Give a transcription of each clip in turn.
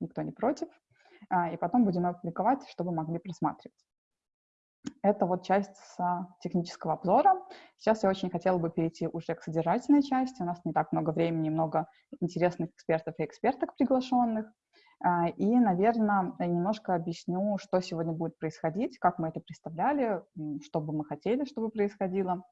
никто не против, и потом будем опубликовать, чтобы могли просматривать. Это вот часть с технического обзора. Сейчас я очень хотела бы перейти уже к содержательной части. У нас не так много времени, много интересных экспертов и эксперток приглашенных. А, и, наверное, немножко объясню, что сегодня будет происходить, как мы это представляли, что бы мы хотели, чтобы происходило.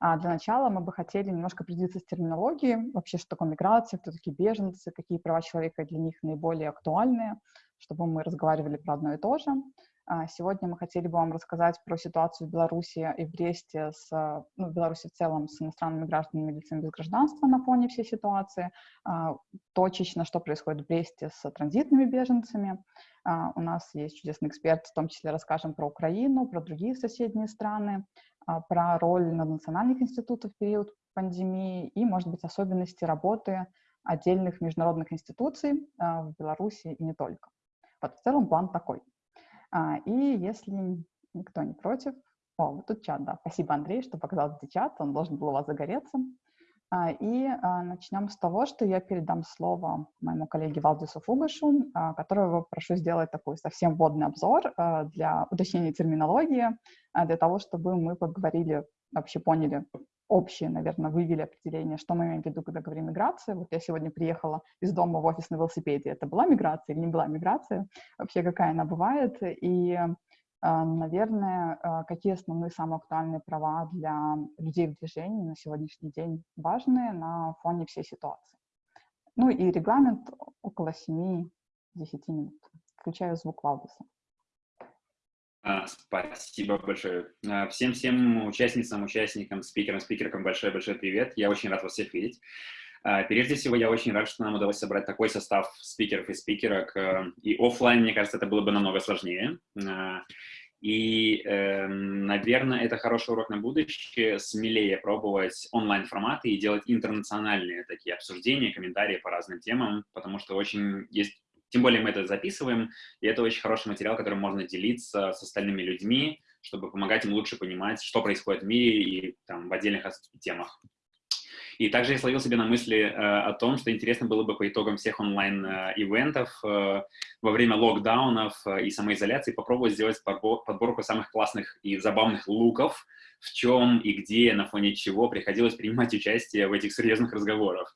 А для начала мы бы хотели немножко определиться с терминологией, вообще, что такое миграция, кто такие беженцы, какие права человека для них наиболее актуальные, чтобы мы разговаривали про одно и то же. А, сегодня мы хотели бы вам рассказать про ситуацию в Беларуси и в Бресте, с, ну, в Беларуси в целом, с иностранными гражданами и лицами без гражданства на фоне всей ситуации, а, точечно, что происходит в Бресте с транзитными беженцами. А, у нас есть чудесный эксперт, в том числе расскажем про Украину, про другие соседние страны, про роль национальных институтов в период пандемии и, может быть, особенности работы отдельных международных институций в Беларуси и не только. Вот в целом план такой — а, и если никто не против... О, вот тут чат, да. Спасибо, Андрей, что показал этот чат. Он должен был у вас загореться. А, и а, начнем с того, что я передам слово моему коллеге Валдису Фугашу, которого прошу сделать такой совсем вводный обзор для уточнения терминологии, для того, чтобы мы поговорили, вообще поняли, общее, наверное, вывели определение, что мы имеем в виду, когда говорим миграция. Вот я сегодня приехала из дома в офис на велосипеде. Это была миграция или не была миграция? Вообще, какая она бывает? И, а, наверное, а, какие основные самые актуальные права для людей в движении на сегодняшний день важные на фоне всей ситуации? Ну и регламент около 7-10 минут. Включаю звук Валдуса. А, спасибо большое. Всем-всем участницам, участникам, спикерам, спикеркам большой-большой привет. Я очень рад вас всех видеть. А, прежде всего, я очень рад, что нам удалось собрать такой состав спикеров и спикерок. И офлайн, мне кажется, это было бы намного сложнее. А, и, эм, наверное, это хороший урок на будущее, смелее пробовать онлайн-форматы и делать интернациональные такие обсуждения, комментарии по разным темам, потому что очень есть тем более мы это записываем, и это очень хороший материал, которым можно делиться с остальными людьми, чтобы помогать им лучше понимать, что происходит в мире и там, в отдельных темах. И также я словил себе на мысли э, о том, что интересно было бы по итогам всех онлайн-ивентов э, во время локдаунов э, и самоизоляции попробовать сделать подборку самых классных и забавных луков, в чем и где, на фоне чего приходилось принимать участие в этих серьезных разговорах.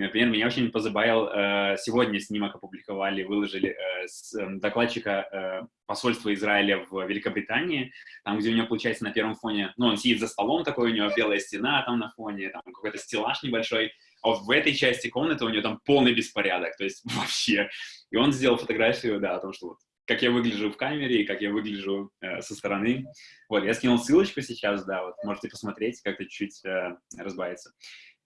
Например, меня очень позабавил, э, сегодня снимок опубликовали, выложили э, с эм, докладчика э, посольства Израиля в Великобритании, там, где у него, получается, на первом фоне, ну, он сидит за столом такой, у него белая стена там на фоне, там какой-то стеллаж небольшой, а вот в этой части комнаты у него там полный беспорядок, то есть вообще. И он сделал фотографию, да, о том, что вот как я выгляжу в камере и как я выгляжу э, со стороны. Вот, я скинул ссылочку сейчас, да, вот, можете посмотреть, как-то чуть-чуть э, разбавится.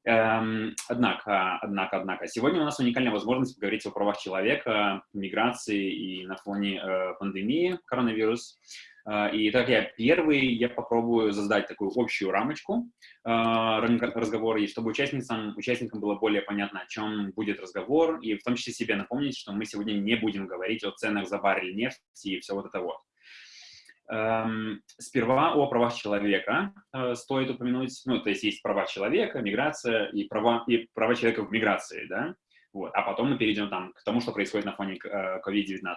Эм, однако, однако, однако, сегодня у нас уникальная возможность поговорить о правах человека, миграции и на фоне э, пандемии коронавирус. Э, и так я первый, я попробую создать такую общую рамочку э, разговора, и чтобы участницам, участникам было более понятно, о чем будет разговор, и в том числе себе напомнить, что мы сегодня не будем говорить о ценах за баррель нефти и все вот это вот. Эм, сперва о правах человека э, стоит упомянуть, ну, то есть есть права человека, миграция и права, и права человека в миграции, да, вот, а потом мы перейдем там к тому, что происходит на фоне COVID-19. Э,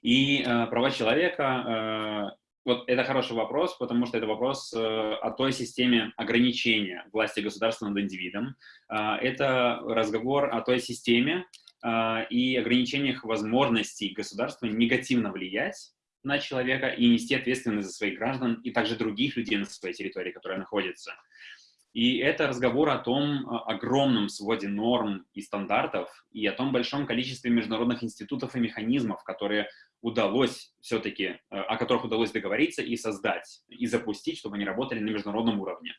и э, права человека, э, вот это хороший вопрос, потому что это вопрос э, о той системе ограничения власти государства над индивидом. Э, это разговор о той системе э, и ограничениях возможностей государства негативно влиять на человека и нести ответственность за своих граждан и также других людей на своей территории, которая находится. И это разговор о том о огромном своде норм и стандартов и о том большом количестве международных институтов и механизмов, которые удалось все-таки, э, о которых удалось договориться и создать, и запустить, чтобы они работали на международном уровне.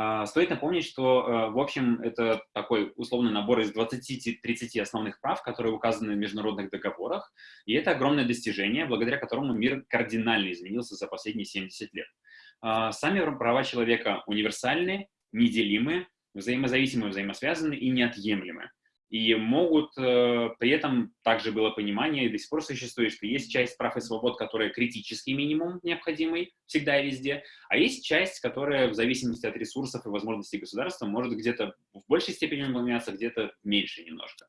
А, стоит напомнить, что, э, в общем, это такой условный набор из 20-30 основных прав, которые указаны в международных договорах, и это огромное достижение, благодаря которому мир кардинально изменился за последние 70 лет. А, сами права человека универсальны, неделимы, взаимозависимы, взаимосвязаны и неотъемлемы. И могут, э, при этом также было понимание, и до сих пор существует, что есть часть прав и свобод, которая критический минимум необходимый всегда и везде, а есть часть, которая в зависимости от ресурсов и возможностей государства может где-то в большей степени выполняться, где-то меньше немножко.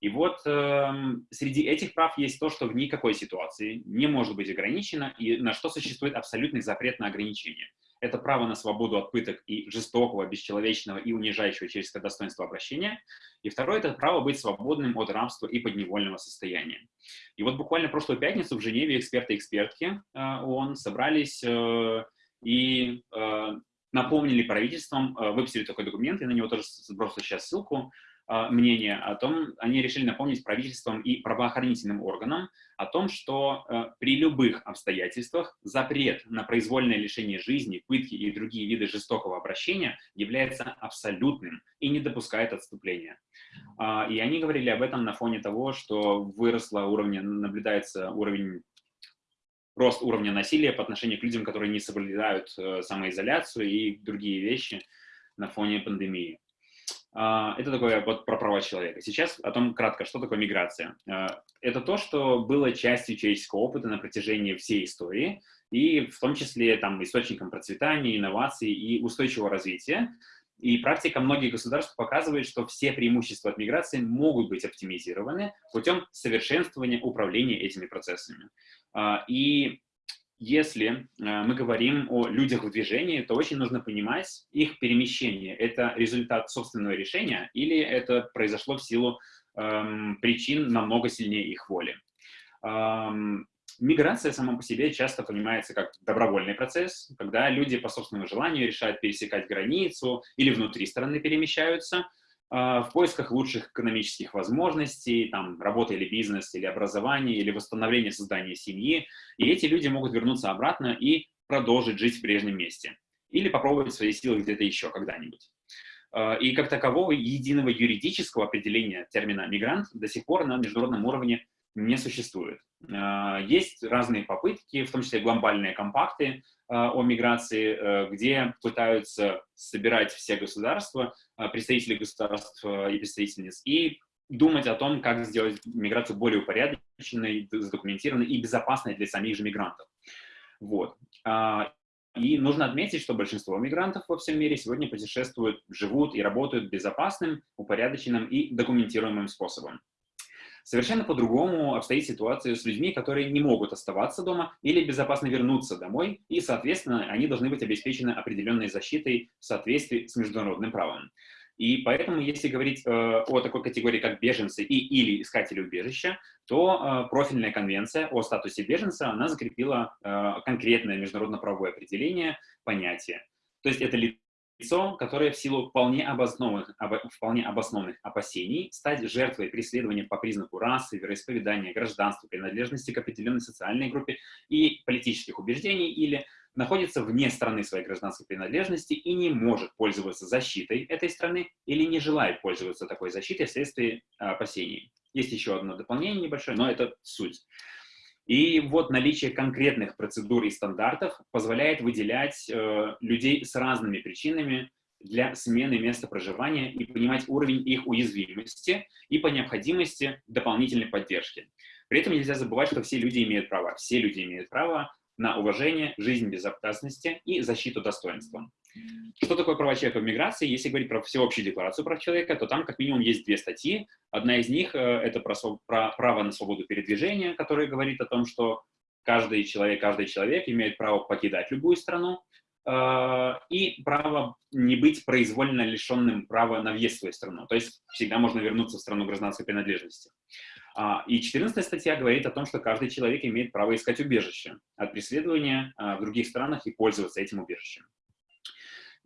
И вот э, среди этих прав есть то, что в никакой ситуации не может быть ограничено, и на что существует абсолютный запрет на ограничение. Это право на свободу от пыток и жестокого, бесчеловечного и унижающего человеческое достоинство обращения. И второе — это право быть свободным от рабства и подневольного состояния. И вот буквально прошлую пятницу в Женеве эксперты и экспертки э, ООН собрались э, и э, напомнили правительствам, выпустили такой документ, я на него тоже сброшу сейчас ссылку, мнение о том, они решили напомнить правительствам и правоохранительным органам о том, что э, при любых обстоятельствах запрет на произвольное лишение жизни, пытки и другие виды жестокого обращения является абсолютным и не допускает отступления. Э, и они говорили об этом на фоне того, что выросло уровень, наблюдается уровень рост уровня насилия по отношению к людям, которые не соблюдают э, самоизоляцию и другие вещи на фоне пандемии. А, это такое вот про права человека. Сейчас о том кратко, что такое миграция. А, это то, что было частью человеческого опыта на протяжении всей истории, и в том числе там, источником процветания, инноваций и устойчивого развития. И практика многих государств показывает, что все преимущества от миграции могут быть оптимизированы путем совершенствования управления этими процессами. А, и если э, мы говорим о людях в движении, то очень нужно понимать их перемещение. Это результат собственного решения или это произошло в силу эм, причин намного сильнее их воли. Эм, миграция сама по себе часто понимается как добровольный процесс, когда люди по собственному желанию решают пересекать границу или внутри страны перемещаются – в поисках лучших экономических возможностей, там, работа или бизнес, или образование, или восстановление создания семьи. И эти люди могут вернуться обратно и продолжить жить в прежнем месте. Или попробовать свои силы где-то еще когда-нибудь. А, и как такового единого юридического определения термина «мигрант» до сих пор на международном уровне не существует. А, есть разные попытки, в том числе глобальные компакты а, о миграции, э, где пытаются собирать все государства, а, представители государств и представительниц, и думать о том, как сделать миграцию более упорядоченной, задокументированной и безопасной для самих же мигрантов. Вот. И нужно отметить, что большинство мигрантов во всем мире сегодня путешествуют, живут и работают безопасным, упорядоченным и документируемым способом. Совершенно по-другому обстоит ситуация с людьми, которые не могут оставаться дома или безопасно вернуться домой, и, соответственно, они должны быть обеспечены определенной защитой в соответствии с международным правом. И поэтому, если говорить э, о такой категории, как беженцы и или искатели убежища, то э, профильная конвенция о статусе беженца, она закрепила э, конкретное международно-правовое определение понятия. То есть это лицо, которое в силу вполне обоснованных, об, вполне обоснованных опасений стать жертвой преследования по признаку расы, вероисповедания, гражданства, принадлежности к определенной социальной группе и политических убеждений или находится вне страны своей гражданской принадлежности и не может пользоваться защитой этой страны или не желает пользоваться такой защитой вследствие опасений. Есть еще одно дополнение небольшое, но это суть. И вот наличие конкретных процедур и стандартов позволяет выделять э, людей с разными причинами для смены места проживания и понимать уровень их уязвимости и по необходимости дополнительной поддержки. При этом нельзя забывать, что все люди имеют право, все люди имеют право на уважение, жизнь безопасности и защиту достоинства. Что такое права человека в миграции? Если говорить про всеобщую декларацию прав человека, то там как минимум есть две статьи. Одна из них э, — это про, про право на свободу передвижения, которая говорит о том, что каждый человек, каждый человек имеет право покидать любую страну, э, и право не быть произвольно лишенным права на въезд в свою страну. То есть всегда можно вернуться в страну гражданской принадлежности. А, и 14 статья говорит о том, что каждый человек имеет право искать убежище от преследования а, в других странах и пользоваться этим убежищем.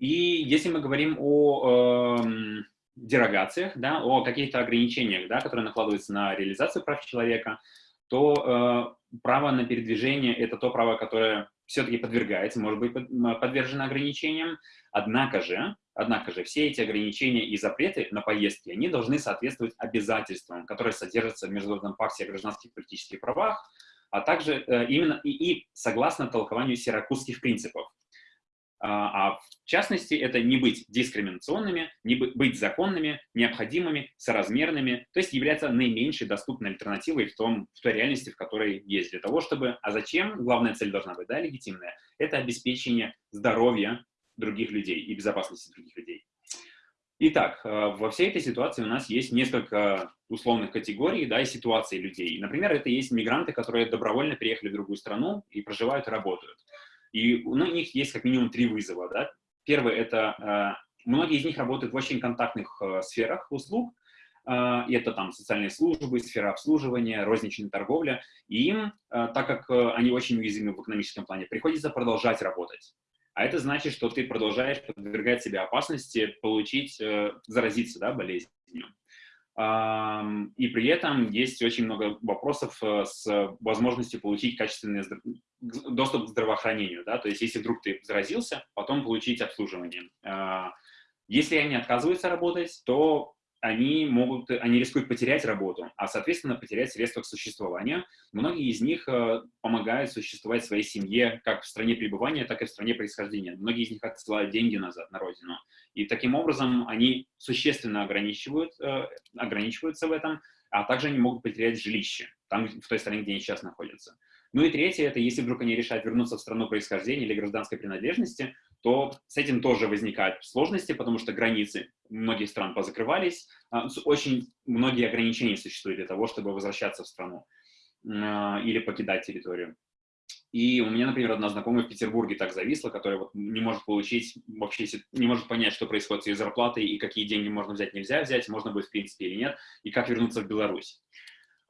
И если мы говорим о э, дерогациях, да, о каких-то ограничениях, да, которые накладываются на реализацию прав человека, то э, право на передвижение — это то право, которое все-таки подвергается, может быть подвержено ограничениям. Однако же, однако же все эти ограничения и запреты на поездки, они должны соответствовать обязательствам, которые содержатся в Международном пакте о гражданских и политических правах, а также э, именно и, и согласно толкованию сиракузских принципов. А, а в частности, это не быть дискриминационными, не быть законными, необходимыми, соразмерными, то есть являться наименьшей доступной альтернативой в, том, в той реальности, в которой есть. Для того, чтобы... А зачем? Главная цель должна быть, да, легитимная. Это обеспечение здоровья других людей и безопасности других людей. Итак, э, во всей этой ситуации у нас есть несколько условных категорий да, и ситуаций людей. Например, это есть мигранты, которые добровольно переехали в другую страну и проживают и работают. И у них есть как минимум три вызова. Да? Первый — это э, многие из них работают в очень контактных э, сферах услуг, и это там социальные службы, сфера обслуживания, розничная торговля, и им, так как они очень уязвимы в экономическом плане, приходится продолжать работать. А это значит, что ты продолжаешь подвергать себя опасности получить, э, заразиться да, болезнью. И при этом есть очень много вопросов э, с возможностью получить качественный доступ к здравоохранению. Да? То есть если вдруг ты заразился, потом получить обслуживание. А, если они отказываются работать, то они могут, они рискуют потерять работу, а, соответственно, потерять средства к существованию. Многие из них э, помогают существовать своей семье как в стране пребывания, так и в стране происхождения. Многие из них отсылают деньги назад на родину. И таким образом они существенно ограничивают, э, ограничиваются в этом, а также они могут потерять жилище, там, в той стране, где они сейчас находятся. Ну и третье, это если вдруг они решают вернуться в страну происхождения или гражданской принадлежности, то с этим тоже возникают сложности, потому что границы многих стран позакрывались, а, очень многие ограничения существуют для того, чтобы возвращаться в страну а, или покидать территорию. И у меня, например, одна знакомая в Петербурге так зависла, которая вот не может получить, вообще не может понять, что происходит с ее зарплатой и какие деньги можно взять, нельзя взять, можно будет в принципе или нет, и как вернуться в Беларусь.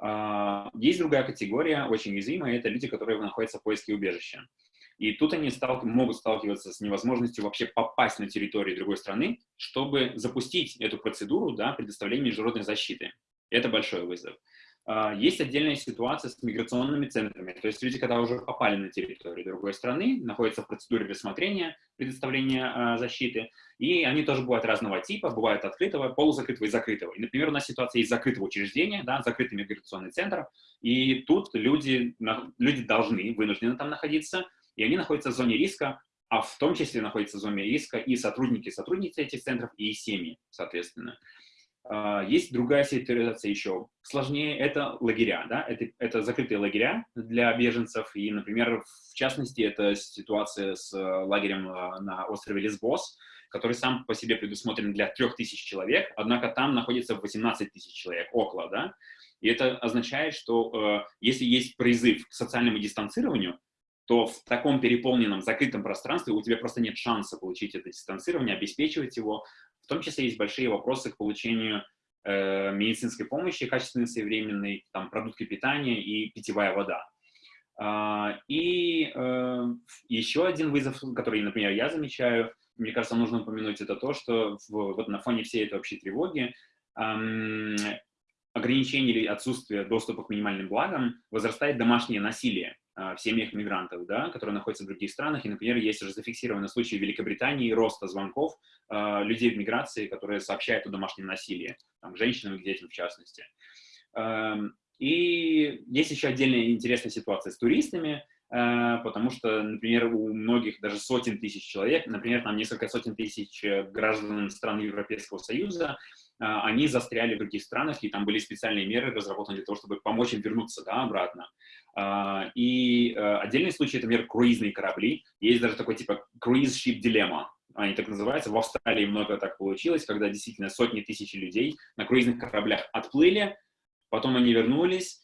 А, есть другая категория, очень уязвимая, это люди, которые находятся в поиске убежища. И тут они стал, могут сталкиваться с невозможностью вообще попасть на территорию другой страны, чтобы запустить эту процедуру да, предоставления международной защиты. Это большой вызов. А, есть отдельная ситуация с миграционными центрами. То есть люди, когда уже попали на территорию другой страны, находятся в процедуре рассмотрения, предоставления а, защиты, и они тоже бывают разного типа, бывают открытого, полузакрытого и закрытого. И, например, у нас ситуация есть закрытого учреждения, да, закрытый миграционный центр, и тут люди, люди должны, вынуждены там находиться, и они находятся в зоне риска, а в том числе находятся в зоне риска и сотрудники, сотрудницы этих центров, и семьи, соответственно. А, есть другая ситуация еще сложнее, это лагеря, да, это, это закрытые лагеря для беженцев, и, например, в частности, это ситуация с э, лагерем э, на острове Лесбос, который сам по себе предусмотрен для 3000 человек, однако там находится 18 тысяч человек, около, да, и это означает, что э, если есть призыв к социальному дистанцированию, то в таком переполненном, закрытом пространстве у тебя просто нет шанса получить это дистанцирование, обеспечивать его, в том числе есть большие вопросы к получению э, медицинской помощи, качественной, своевременной, там, продукты питания и питьевая вода. Uh, и uh, еще один вызов, который, например, я замечаю, мне кажется, нужно упомянуть, это то, что в, вот на фоне всей этой общей тревоги ограничение или отсутствие доступа к минимальным благам возрастает домашнее насилие. А, в семьях мигрантов, да, которые находятся в других странах. И, например, есть уже зафиксированный случай в Великобритании роста звонков э, людей в миграции, которые сообщают о домашнем насилии, там, женщинам и детям в частности. Э, и есть еще отдельная интересная ситуация с туристами, э, потому что, например, у многих даже сотен тысяч человек, например, там несколько сотен тысяч граждан стран Европейского Союза, они застряли в других странах, и там были специальные меры разработаны для того, чтобы помочь им вернуться да, обратно. А, и э, отдельный случай, это, например, круизные корабли. Есть даже такой типа dilemma, они так называются. В Австралии много так получилось, когда действительно сотни тысяч людей на круизных кораблях отплыли, потом они вернулись, Э,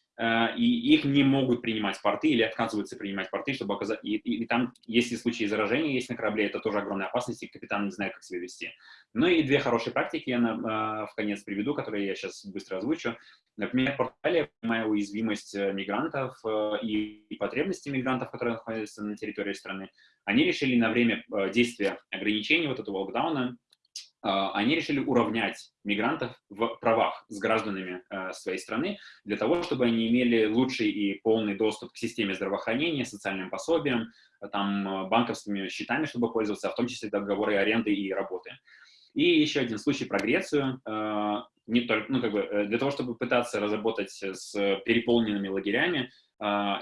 и их не могут принимать порты или отказываются принимать порты, чтобы оказать... И, и, и там, если случаи заражения есть на корабле, это тоже огромная опасность, и капитан не знает, как себя вести. Ну и две хорошие практики я на, э, в конец приведу, которые я сейчас быстро озвучу. Например, Португалия, понимая уязвимость э, мигрантов и, и потребности мигрантов, которые находятся на территории страны, они решили на время действия ограничений вот этого локдауна они решили уравнять мигрантов в правах с гражданами э, своей страны для того, чтобы они имели лучший и полный доступ к системе здравоохранения, социальным пособиям, там, э, банковскими счетами, чтобы пользоваться, а в том числе договоры аренды и работы. И еще один случай про Грецию. Э, не только, ну, как бы, для того, чтобы пытаться разработать с переполненными лагерями,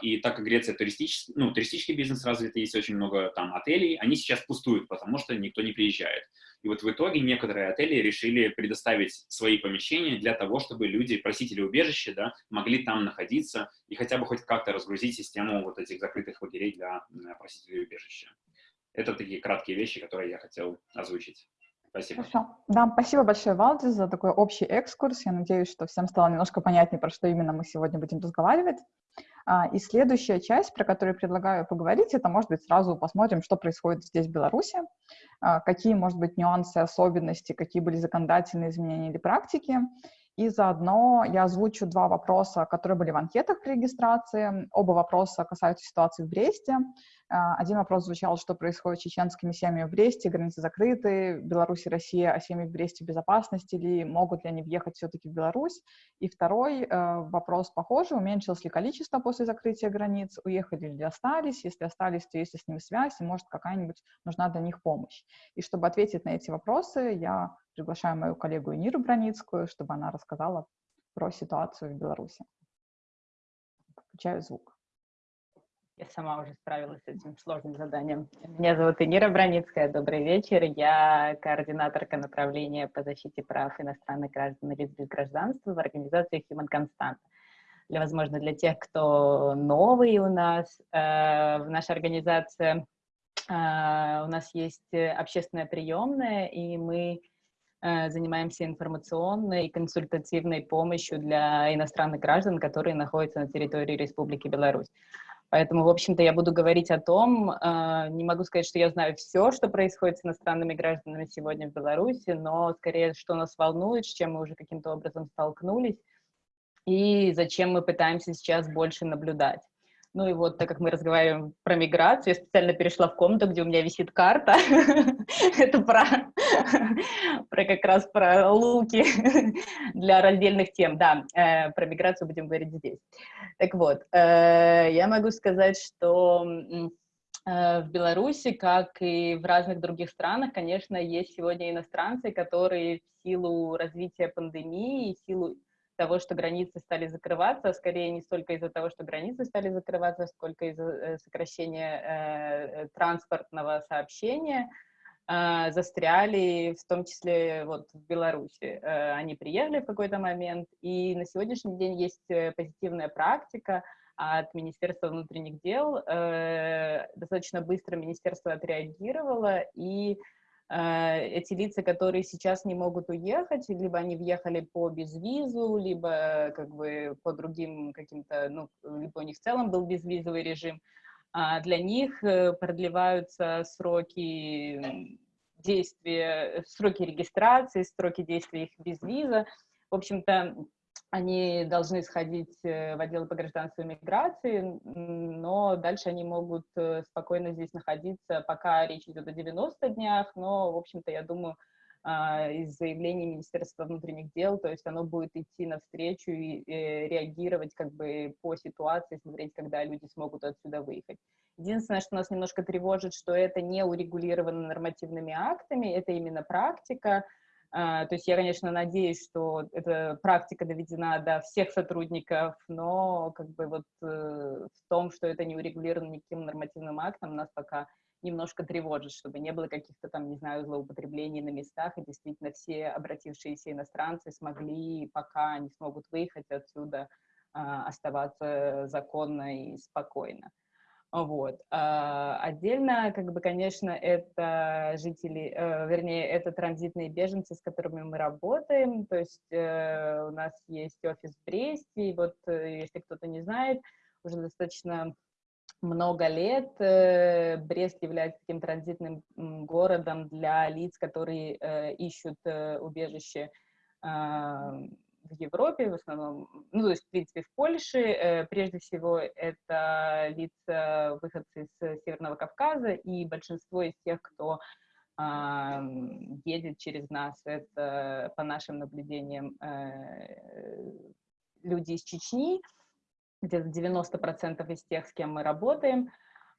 и так как Греция туристический, ну, туристический бизнес развит, есть очень много там отелей, они сейчас пустуют, потому что никто не приезжает. И вот в итоге некоторые отели решили предоставить свои помещения для того, чтобы люди, просители убежища, да, могли там находиться и хотя бы хоть как-то разгрузить систему вот этих закрытых лагерей для просителей убежища. Это такие краткие вещи, которые я хотел озвучить. Спасибо. Хорошо. Да, спасибо большое, Валдис, за такой общий экскурс. Я надеюсь, что всем стало немножко понятнее, про что именно мы сегодня будем разговаривать. А, и следующая часть, про которую предлагаю поговорить, это, может быть, сразу посмотрим, что происходит здесь, в Беларуси, а, какие, может быть, нюансы, особенности, какие были законодательные изменения или практики. И заодно я озвучу два вопроса, которые были в анкетах при регистрации. Оба вопроса касаются ситуации в Бресте. А, один вопрос звучал, что происходит с чеченскими семьями в Бресте, границы закрыты, Беларусь и Россия, а семьи в Бресте в безопасности ли, могут ли они въехать все-таки в Беларусь? И второй э, вопрос похожий, уменьшилось ли количество после закрытия границ, уехали ли остались, если остались, то есть ли с ними связь, и может какая-нибудь нужна для них помощь. И чтобы ответить на эти вопросы, я приглашаю мою коллегу Иниру Броницкую, чтобы она рассказала про ситуацию в Беларуси. Включаю звук. Я сама уже справилась с этим сложным заданием. Меня зовут Инира Броницкая. Добрый вечер. Я координаторка направления по защите прав иностранных граждан и лиц без гражданства в организации Human Constant. Для, возможно, для тех, кто новый у нас, э, в нашей организации э, у нас есть общественная приемная, и мы занимаемся информационной и консультативной помощью для иностранных граждан, которые находятся на территории Республики Беларусь. Поэтому, в общем-то, я буду говорить о том, э, не могу сказать, что я знаю все, что происходит с иностранными гражданами сегодня в Беларуси, но скорее, что нас волнует, с чем мы уже каким-то образом столкнулись, и зачем мы пытаемся сейчас больше наблюдать. Ну и вот, так как мы разговариваем про миграцию, я специально перешла в комнату, где у меня висит карта. Это про, про как раз про луки для раздельных тем. Да, э, про миграцию будем говорить здесь. Так вот, э, я могу сказать, что э, в Беларуси, как и в разных других странах, конечно, есть сегодня иностранцы, которые в силу развития пандемии, в силу того, что границы стали закрываться, скорее не столько из-за того, что границы стали закрываться, сколько из-за э, сокращения э, транспортного сообщения, э, застряли, в том числе вот в Беларуси. Э, они приехали в какой-то момент, и на сегодняшний день есть э, позитивная практика от Министерства внутренних дел. Э, достаточно быстро министерство отреагировало и эти лица, которые сейчас не могут уехать, либо они въехали по безвизу, либо как бы по другим каким-то, ну, либо у них в целом был безвизовый режим, а для них э, продлеваются сроки действия, сроки регистрации, сроки действия их безвиза. В общем-то, они должны сходить э, в отдел по гражданству и миграции, но дальше они могут э, спокойно здесь находиться, пока речь идет о 90 днях, но, в общем-то, я думаю, а, из заявлений Министерства внутренних дел, то есть оно будет идти навстречу и э, реагировать как бы по ситуации, смотреть, когда люди смогут отсюда выехать. Единственное, что нас немножко тревожит, что это не урегулировано нормативными актами, это именно практика, а, то есть я, конечно, надеюсь, что эта практика доведена до всех сотрудников, но как бы вот э, в том, что это не урегулировано никаким нормативным актом, нас пока немножко тревожит, чтобы не было каких-то там, не знаю, злоупотреблений на местах, и действительно все обратившиеся иностранцы смогли, пока они смогут выехать отсюда, а, оставаться законно и спокойно. Вот. А, отдельно, как бы, конечно, это жители, э, вернее, это транзитные беженцы, с которыми мы работаем. То есть э, у нас есть офис в Бресте, и вот, э, если кто-то не знает, уже достаточно много лет Брест является таким транзитным городом для лиц, которые ищут убежище в Европе, в основном, ну, то есть, в принципе, в Польше. Э, прежде всего, это лица, выходцы из Северного Кавказа, и большинство из тех, кто э, едет через нас, это, по нашим наблюдениям, э, люди из Чечни, где-то 90% из тех, с кем мы работаем,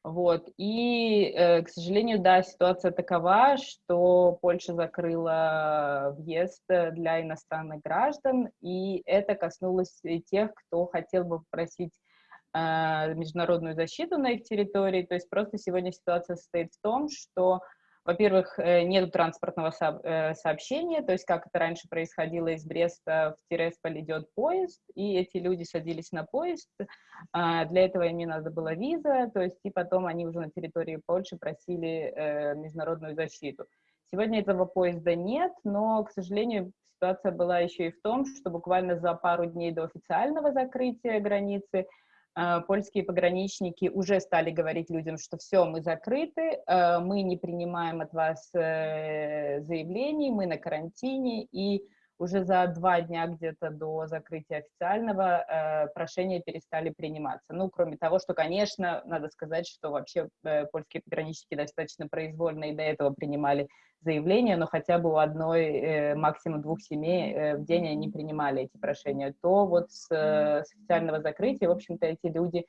вот. И, э, к сожалению, да, ситуация такова, что Польша закрыла въезд для иностранных граждан, и это коснулось и тех, кто хотел бы попросить э, международную защиту на их территории. То есть просто сегодня ситуация состоит в том, что во-первых, э, нет транспортного э, сообщения, то есть как это раньше происходило из Бреста в Тиресполь идет поезд, и эти люди садились на поезд, а, для этого им не надо было виза, то есть и потом они уже на территории Польши просили э, международную защиту. Сегодня этого поезда нет, но, к сожалению, ситуация была еще и в том, что буквально за пару дней до официального закрытия границы польские пограничники уже стали говорить людям, что все, мы закрыты, э, мы не принимаем от вас э, заявлений, мы на карантине, и уже за два дня где-то до закрытия официального э, прошения перестали приниматься. Ну, кроме того, что, конечно, надо сказать, что вообще э, польские пограничники достаточно произвольно и до этого принимали заявления, но хотя бы у одной, э, максимум двух семей э, в день они принимали эти прошения, то вот с, э, с официального закрытия, в общем-то, эти люди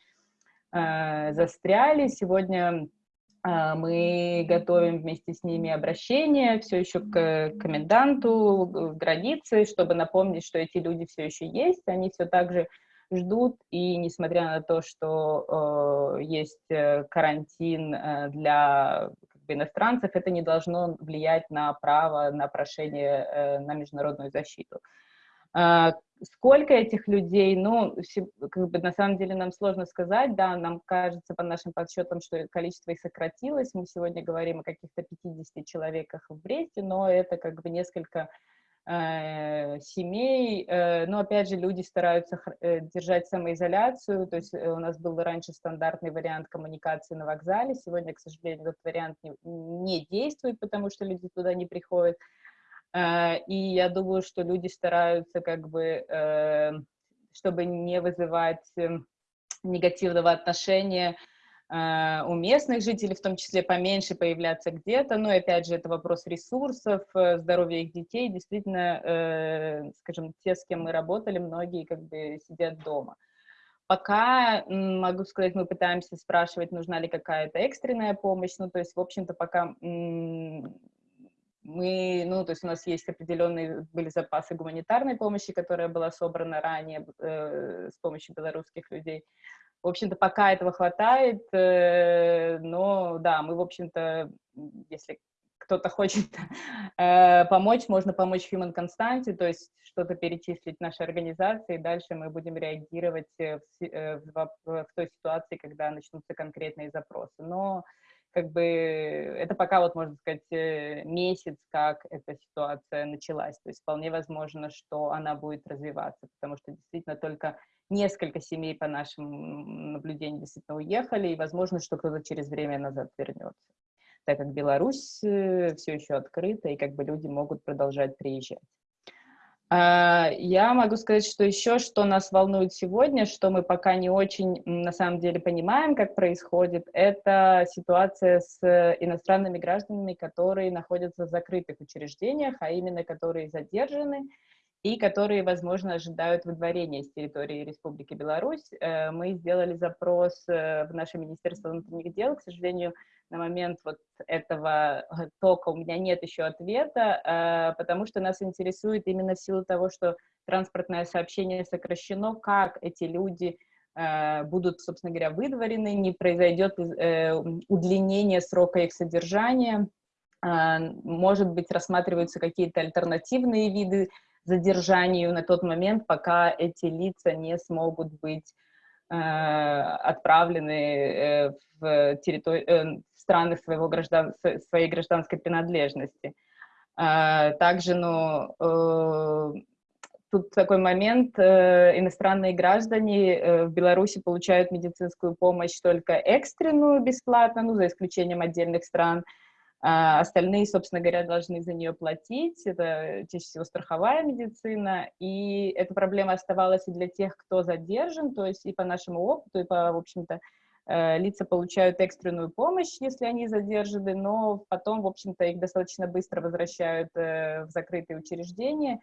э, застряли. Сегодня мы готовим вместе с ними обращение все еще к коменданту границы, чтобы напомнить, что эти люди все еще есть, они все так же ждут, и несмотря на то, что э, есть э, карантин э, для как бы, иностранцев, это не должно влиять на право на прошение э, на международную защиту. А, сколько этих людей, ну, как бы на самом деле нам сложно сказать, да, нам кажется по нашим подсчетам, что количество их сократилось, мы сегодня говорим о каких-то 50 человеках в Бресте, но это как бы несколько э, семей, э, но опять же люди стараются э, держать самоизоляцию, то есть у нас был раньше стандартный вариант коммуникации на вокзале, сегодня, к сожалению, этот вариант не, действует, потому что люди туда не приходят, и я думаю, что люди стараются как бы, э, чтобы не вызывать эм, негативного отношения э, у местных жителей, в том числе поменьше появляться где-то. Но, опять же, это вопрос ресурсов, здоровья их детей. Действительно, скажем, те, с кем мы работали, многие как бы сидят дома. Пока, могу сказать, мы пытаемся спрашивать, нужна ли какая-то экстренная помощь. Ну, то есть, в общем-то, пока мы, ну, то есть у нас есть определенные были запасы гуманитарной помощи, которая была собрана ранее э, с помощью белорусских людей. В общем-то, пока этого хватает, э, но да, мы, в общем-то, если кто-то хочет э, помочь, можно помочь Human Constante, то есть что-то перечислить нашей организации, и дальше мы будем реагировать э, в, э, в, в, в той ситуации, когда начнутся конкретные запросы. Но как бы это пока вот, можно сказать, э, месяц, как эта ситуация началась. То есть вполне возможно, что она будет развиваться, потому что действительно только несколько семей по нашим наблюдениям действительно уехали, и возможно, что кто-то через время назад вернется, так как Беларусь э, все еще открыта, и как бы люди могут продолжать приезжать. А, я могу сказать, что еще, что нас волнует сегодня, что мы пока не очень на самом деле понимаем, как происходит, это ситуация с иностранными гражданами, которые находятся в закрытых учреждениях, а именно которые задержаны и которые, возможно, ожидают выдворения с территории Республики Беларусь. Э, мы сделали запрос э, в наше Министерство внутренних дел, к сожалению, на момент вот этого тока у меня нет еще ответа, э, потому что нас интересует именно в силу того, что транспортное сообщение сокращено, как эти люди будут, собственно говоря, выдворены, не произойдет удлинение срока их содержания, может быть, рассматриваются какие-то альтернативные виды задержанию на тот момент, пока эти лица не смогут быть э, отправлены э, в, территори... страны своего граждан... своей гражданской принадлежности. Э, также, ну, э, тут такой момент, э, иностранные граждане э, в Беларуси получают медицинскую помощь только экстренную бесплатно, ну, за исключением отдельных стран, а остальные, собственно говоря, должны за нее платить. Это чаще всего страховая медицина. И эта проблема оставалась и для тех, кто задержан, то есть и по нашему опыту, и по, в общем-то, лица получают экстренную помощь, если они задержаны, но потом, в общем-то, их достаточно быстро возвращают э, в закрытые учреждения.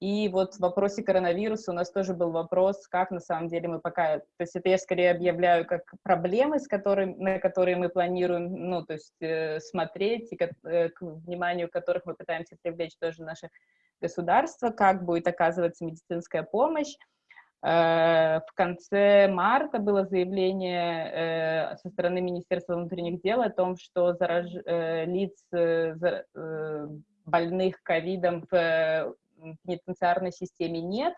И вот в вопросе коронавируса у нас тоже был вопрос, как на самом деле мы пока... То есть это я скорее объявляю как проблемы, с которыми, на которые мы планируем, ну, то есть э, смотреть, и к, э, к вниманию которых мы пытаемся привлечь тоже наше государство, как будет оказываться медицинская помощь. Э, в конце марта было заявление э, со стороны Министерства внутренних дел о том, что зараж... Э, лиц больных ковидом в пенитенциарной системе нет.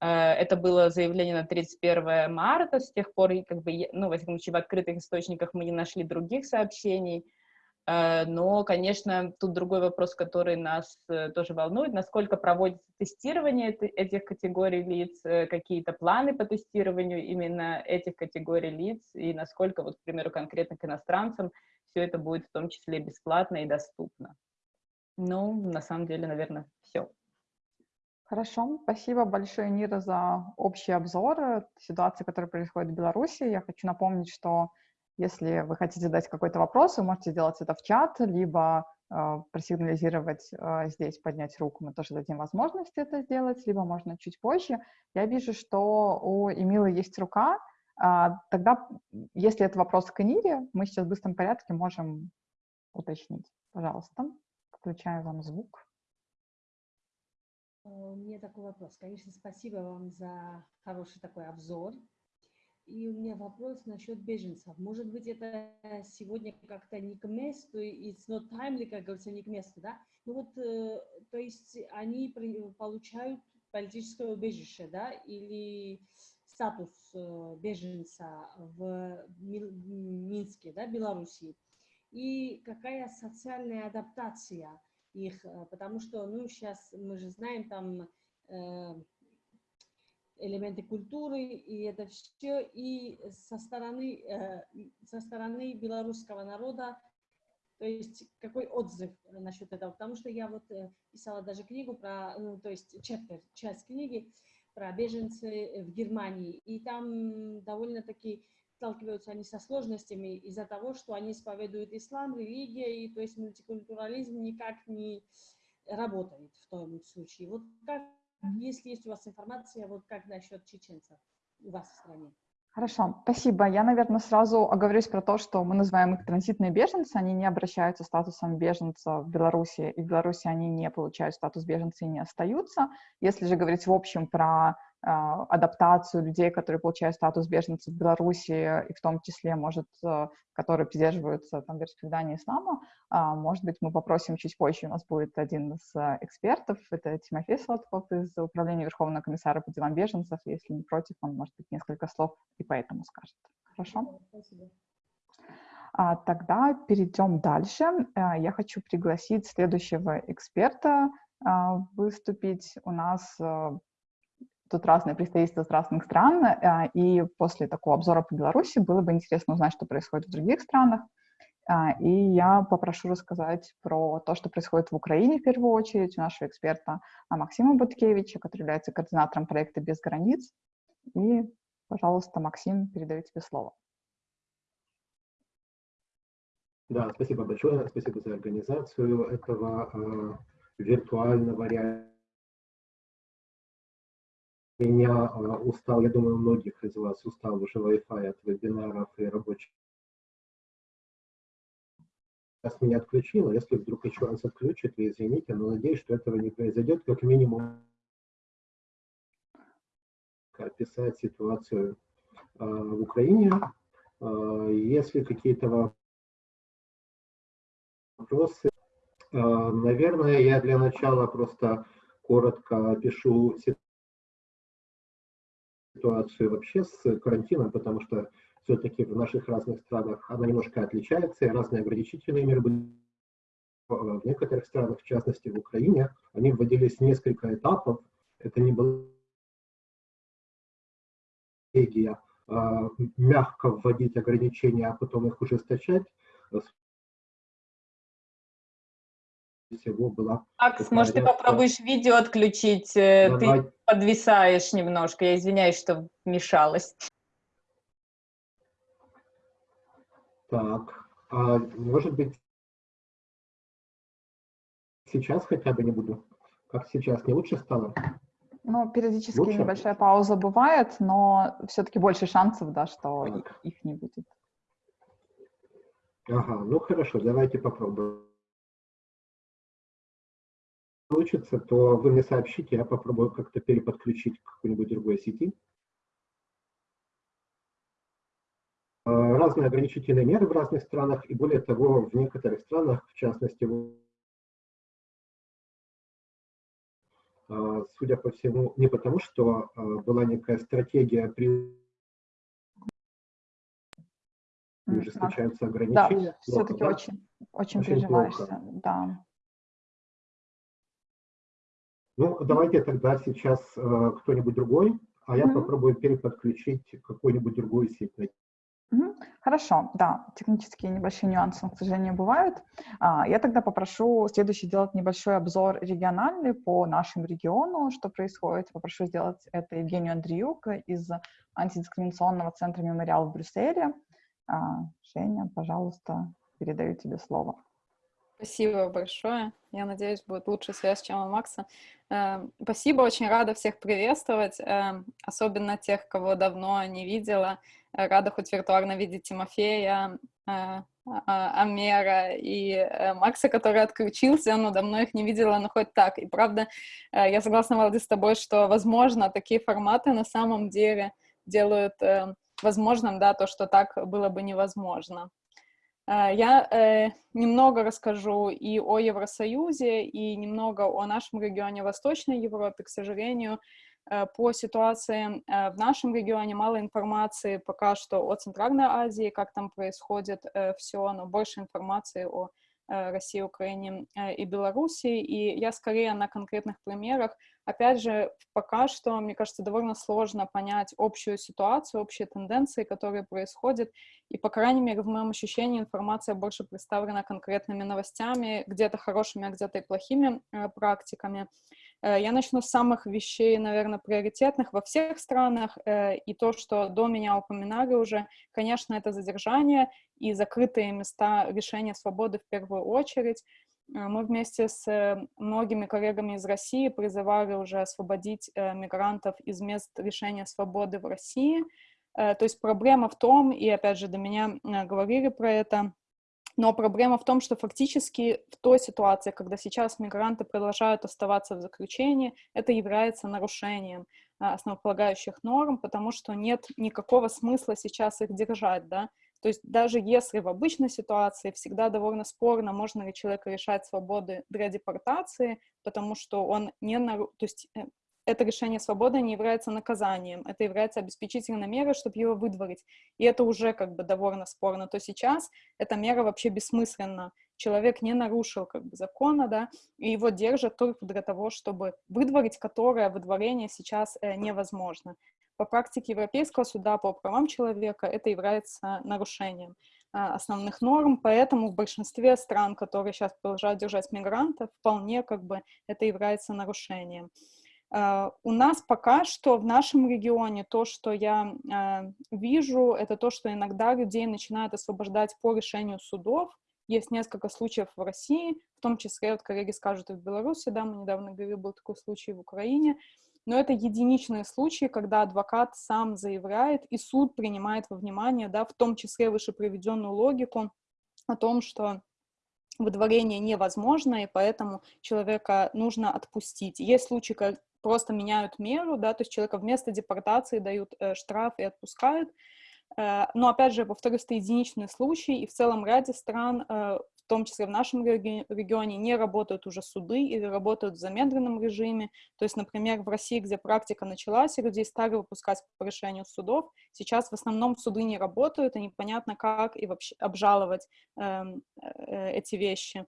Это было заявление на 31 марта, с тех пор, как бы, ну, во всяком случае, в открытых источниках мы не нашли других сообщений. Э, но, конечно, тут другой вопрос, который нас э, тоже волнует, насколько проводится тестирование этих категорий лиц, э, какие-то планы по тестированию именно этих категорий лиц, и насколько, вот, к примеру, конкретно к иностранцам все это будет в том числе бесплатно и доступно. Ну, на самом деле, наверное, все. Хорошо, спасибо большое, Нира, за общий обзор ситуации, которая происходит в Беларуси. Я хочу напомнить, что если вы хотите задать какой-то вопрос, вы можете сделать это в чат, либо э, просигнализировать э, здесь, поднять руку, мы тоже дадим возможность это сделать, либо можно чуть позже. Я вижу, что у Эмилы есть рука, э, тогда, если это вопрос к Нире, мы сейчас в быстром порядке можем уточнить. Пожалуйста, включаю вам звук. У меня такой вопрос. Конечно, спасибо вам за хороший такой обзор. И у меня вопрос насчет беженцев. Может быть, это сегодня как-то не к месту, it's not timely, как говорится, не к месту, да? Ну вот, э, то есть они получают политическое убежище, да, или статус э, беженца в Минске, да, Белоруссии. И какая социальная адаптация их, э, потому что, ну, сейчас мы же знаем, там элементы культуры, и это все, и со стороны, э, со стороны белорусского народа, то есть какой отзыв насчет этого, потому что я вот э, писала даже книгу про, ну, то есть chapter, часть книги про беженцы в Германии, и там довольно-таки сталкиваются они со сложностями из-за того, что они исповедуют ислам, религия, и то есть мультикультурализм никак не работает в том случае. Вот как если есть у вас информация, вот как насчет чеченцев у вас в стране? Хорошо, спасибо. Я, наверное, сразу оговорюсь про то, что мы называем их транзитные беженцы, они не обращаются статусом беженца в Беларуси, и в Беларуси они не получают статус беженца и не остаются. Если же говорить в общем про адаптацию людей, которые получают статус беженцев в Беларуси, и в том числе, может, э, которые придерживаются там вероисповедания ислама, а, может быть, мы попросим чуть позже, у нас будет один из э, экспертов, это Тимофей Сладков из Управления Верховного комиссара по делам беженцев, если не против, он, может быть, несколько слов и поэтому скажет. Хорошо? Спасибо. А, тогда перейдем дальше. А, я хочу пригласить следующего эксперта а, выступить. У нас тут разные представительства с разных стран, а, и после такого обзора по Беларуси было бы интересно узнать, что происходит в других странах. А, и я попрошу рассказать про то, что происходит в Украине в первую очередь у нашего эксперта Максима Буткевича, который является координатором проекта «Без границ». И, пожалуйста, Максим, передаю тебе слово. Да, спасибо большое, спасибо за организацию этого э, виртуального реального меня а, устал, я думаю, многих из вас устал уже Wi-Fi от вебинаров и рабочих. Сейчас меня отключило, если вдруг еще раз отключит, вы извините, но надеюсь, что этого не произойдет, как минимум описать ситуацию э, в Украине. Э, если какие-то вопросы, э, наверное, я для начала просто коротко опишу ситуацию ситуацию вообще с карантином, потому что все-таки в наших разных странах она немножко отличается, и разные ограничительные меры были в некоторых странах, в частности в Украине, они вводились несколько этапов. Это не было стратегия а, мягко вводить ограничения, а потом их ужесточать. Всего была Макс, может, ты попробуешь видео отключить? Э, Давай. Ты подвисаешь немножко. Я извиняюсь, что вмешалась. Так, а может быть, сейчас хотя бы не буду? Как сейчас, не лучше стало? Ну, периодически лучше? небольшая пауза бывает, но все-таки больше шансов, да, что так. их не будет. Ага, ну хорошо, давайте попробуем получится, то вы мне сообщите, я попробую как-то переподключить к какой-нибудь другой сети. Э, разные ограничительные меры в разных странах, и более того, в некоторых странах, в частности, э, судя по всему, не потому, что э, была некая стратегия при же встречаются Да, ограничения? все-таки очень, очень Очень приживаешься, плохо. да. Ну, давайте тогда сейчас э, кто-нибудь другой, а я Мгм. попробую переподключить какую-нибудь другую сеть. найти. Мгм. Хорошо, да, технические небольшие нюансы, к сожалению, бывают. А, Я тогда попрошу следующий сделать небольшой обзор региональный по нашему региону, что происходит. Попрошу сделать это Евгению Андреюк из антидискриминационного центра «Мемориал» в Брюсселе. А, Женя, пожалуйста, передаю тебе слово. Спасибо большое. Я надеюсь, будет лучше связь, чем у Макса. Э, Спасибо, очень рада всех приветствовать, э, особенно тех, кого давно не видела. Рада хоть виртуально видеть Тимофея, э, а- Амера и э, Макса, который отключился, но давно их не видела, но хоть так. И правда, э, я согласна, Валди, с тобой, что, возможно, такие форматы на самом деле делают э, возможным, да, то, что так было бы невозможно. Э, Я э, немного расскажу и о Евросоюзе, и немного о нашем регионе Восточной Европе. К сожалению, э, по ситуации э, в нашем регионе мало информации пока что о Центральной Азии, как там происходит все, но больше информации о России, Украине э, и Беларуси. И я скорее на конкретных примерах. Опять же, пока что, мне кажется, довольно сложно понять общую ситуацию, общие тенденции, которые происходят. И, по крайней мере, в моем ощущении информация больше представлена конкретными новостями, где-то хорошими, а где-то и плохими э, практиками. Э, Я начну с самых вещей, наверное, приоритетных во всех странах. э, И то, что до меня упоминали уже, конечно, это задержание и закрытые места лишения свободы в первую очередь. Э, Мы вместе с многими коллегами из России призывали уже освободить мигрантов из мест лишения свободы в России. То есть проблема в том, и опять же до меня говорили про это, но проблема в том, что фактически в той ситуации, когда сейчас мигранты продолжают оставаться в заключении, это является нарушением а, основополагающих норм, потому что нет никакого смысла сейчас их держать, да. То есть даже если в обычной ситуации всегда довольно спорно, можно ли человека лишать свободы для депортации, потому что он не нару... то есть э, это решение свободы не является наказанием, это является обеспечительной мерой, чтобы его выдворить. И это уже как бы довольно спорно. То сейчас эта мера вообще бессмысленна. Человек не нарушил как бы закона, да, и его держат только для того, чтобы выдворить, которое выдворение сейчас э, невозможно. По практике Европейского суда по правам человека это является нарушением а, основных норм, поэтому в большинстве стран, которые сейчас продолжают держать мигрантов, вполне как бы это является нарушением. Uh, у нас пока что в нашем регионе то, что я uh, вижу, это то, что иногда людей начинают освобождать по решению судов. Есть несколько случаев в России, в том числе, вот коллеги скажут, и в Беларуси, да, мы недавно говорили, был такой случай в Украине, но это единичные случаи, когда адвокат сам заявляет, и суд принимает во внимание, да, в том числе выше приведенную логику о том, что выдворение невозможно, и поэтому человека нужно отпустить. Есть случаи, просто меняют меру, да, то есть человека вместо депортации дают э, штраф и отпускают. Э, но, опять же, повторюсь, это единичный случай, и в целом ряде стран, э, в том числе в нашем реги регионе, не работают уже суды или работают в замедленном режиме. То есть, например, в России, где практика началась, и людей стали выпускать по решению судов, сейчас в основном суды не работают, и непонятно, как и вообще обжаловать э, э, эти вещи.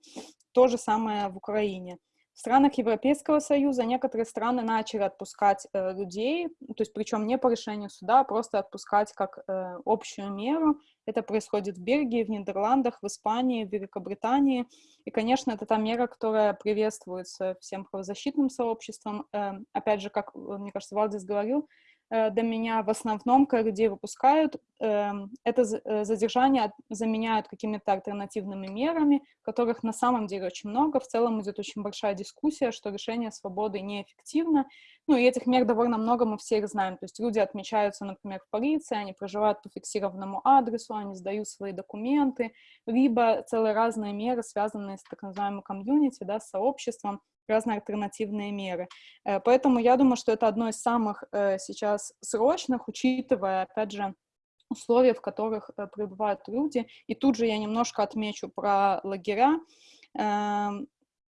То же самое в Украине. В странах Европейского Союза некоторые страны начали отпускать э, людей, то есть причем не по решению суда, а просто отпускать как э, общую меру. Это происходит в Бельгии, в Нидерландах, в Испании, в Великобритании. И, конечно, это та мера, которая приветствуется всем правозащитным сообществом. Э, опять же, как, мне кажется, Валдис говорил, до меня в основном, людей выпускают, это задержание заменяют какими-то альтернативными мерами, которых на самом деле очень много. В целом идет очень большая дискуссия, что решение свободы неэффективно. Ну, и этих мер довольно много, мы все их знаем. То есть люди отмечаются, например, в полиции, они проживают по фиксированному адресу, они сдают свои документы, либо целые разные меры, связанные с так называемым комьюнити, да, с сообществом, разные альтернативные меры. Поэтому я думаю, что это одно из самых сейчас срочных, учитывая, опять же, условия, в которых пребывают люди. И тут же я немножко отмечу про лагеря.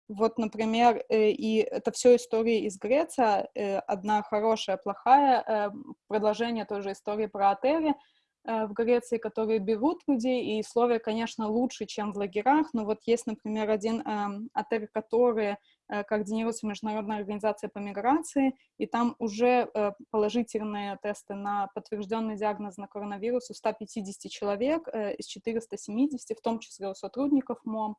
Вот, например, и это все истории из Греции, одна хорошая, плохая, продолжение той же истории про отели. в Греции, которые берут людей, и условия, конечно, лучше, чем в лагерях, но вот есть, например, один эм, отель, который координируется Международная организация по миграции, и там уже положительные тесты на подтвержденный диагноз на коронавирус у 150 человек из 470, в том числе у сотрудников МОМ.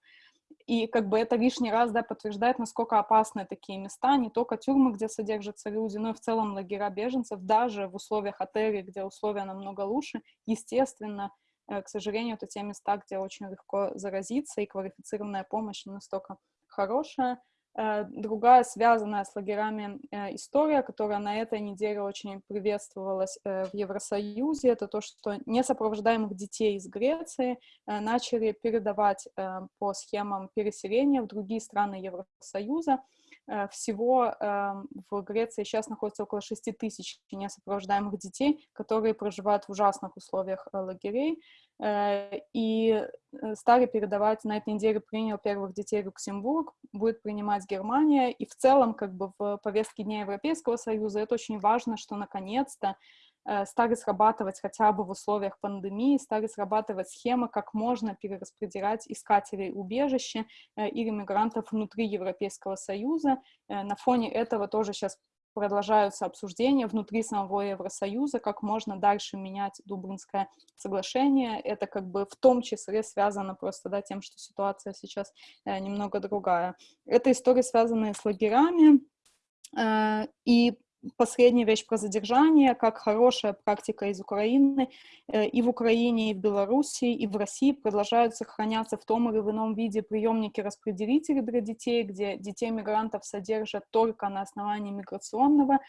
И как бы это лишний раз, да, подтверждает, насколько опасны такие места, не только тюрьмы, где содержатся люди, но и в целом лагеря беженцев, даже в условиях отелей, где условия намного лучше, естественно, э, к сожалению, это те места, где очень легко заразиться, и квалифицированная помощь не настолько хорошая. Э, другая, связанная с лагерями э, история, которая на этой неделе очень приветствовалась э, в Евросоюзе, это то, что несопровождаемых детей из Греции начали передавать по схемам переселения в другие страны Евросоюза. Всего в Греции сейчас находится около 6 тысяч несопровождаемых детей, которые проживают в ужасных условиях лагерей. Э, и э, стали передавать, на этой неделе принял первых детей Люксембург, будет принимать Германия, и в целом как бы в повестке Дня Европейского Союза это очень важно, что наконец-то э, стали срабатывать хотя бы в условиях пандемии, стали срабатывать схемы, как можно перераспределять искателей убежища или мигрантов внутри Европейского Союза. На фоне этого тоже сейчас продолжаются обсуждения внутри самого Евросоюза, как можно дальше менять Дублинское соглашение. Это как бы в том числе связано просто да, тем, что ситуация сейчас э, немного другая. Это история, связанная с лагерями, э, и последняя вещь про задержание, как хорошая практика из Украины. Э, и в Украине, и в Беларуси, и в России продолжают сохраняться в том или ином виде приемники-распределители для детей, где детей-мигрантов содержат только на основании миграционного, э,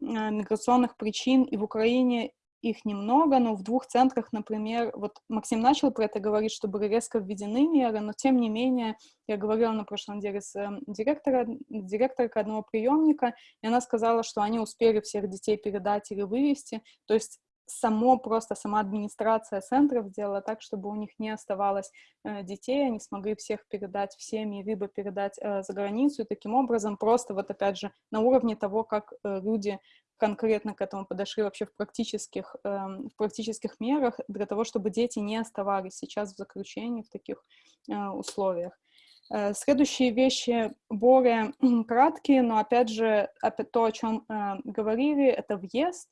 миграционных причин. И в Украине их немного, но в двух центрах, например, вот Максим начал про это говорить, что были резко введены меры, но тем не менее, я говорила на прошлом деле с э, директора, директоркой одного приемника, и она сказала, что они успели всех детей передать или вывести, то есть само просто сама администрация центров сделала так, чтобы у них не оставалось э, детей, они смогли всех передать в семьи, либо передать э, за границу, и таким образом просто вот опять же на уровне того, как э, люди конкретно к этому подошли вообще в практических, э, в практических мерах для того, чтобы дети не оставались сейчас в заключении в таких э, условиях. Э, следующие вещи более краткие, но опять же, то, о чем э, говорили, это въезд,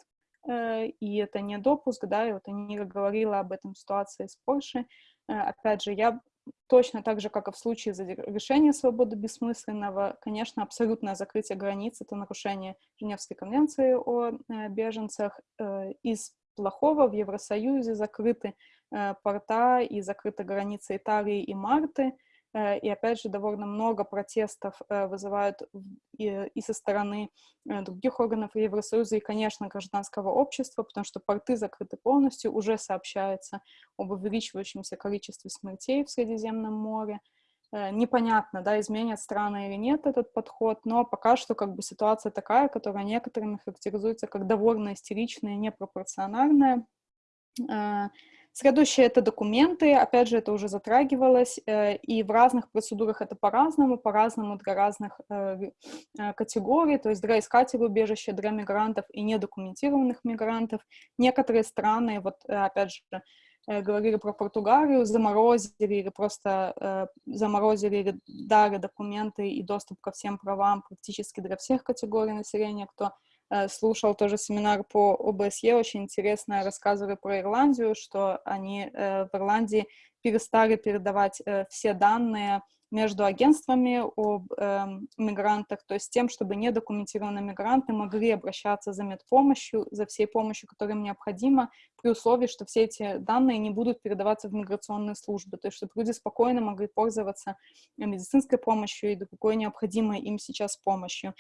э, и это не допуск, да, и вот Анира говорила об этом ситуации с Польшей. Опять же, я точно так же, как и в случае решения свободы бессмысленного, конечно, абсолютное закрытие границ — это нарушение Женевской конвенции о э, беженцах. Э, из плохого в Евросоюзе закрыты э, порта и закрыты границы Италии и Марты — и опять же довольно много протестов э, вызывают и, со стороны э, других органов Евросоюза и, конечно, гражданского общества, потому что порты закрыты полностью, уже сообщается об увеличивающемся количестве смертей в Средиземном море. Непонятно, да, изменят страны или нет этот подход, но пока что как бы ситуация такая, которая некоторыми характеризуется как довольно истеричная и непропорциональная. Следующее — это документы. Опять же, это уже затрагивалось, э, и в разных процедурах это по-разному, по-разному для разных э, э, категорий, то есть для искателей убежища, для мигрантов и недокументированных мигрантов. Некоторые страны, вот опять же, говорили про Португалию, заморозили или просто заморозили или дали документы и доступ ко всем правам практически для всех категорий населения, кто слушал тоже семинар по ОБСЕ, очень интересно рассказывали про Ирландию, что они э, в Ирландии перестали передавать э, все данные между агентствами об э, мигрантах, то есть тем, чтобы недокументированные мигранты могли обращаться за медпомощью, за всей помощью, которая им необходима, при условии, что все эти данные не будут передаваться в миграционные службы, то есть чтобы люди спокойно могли пользоваться медицинской помощью и какой необходимой им сейчас помощью.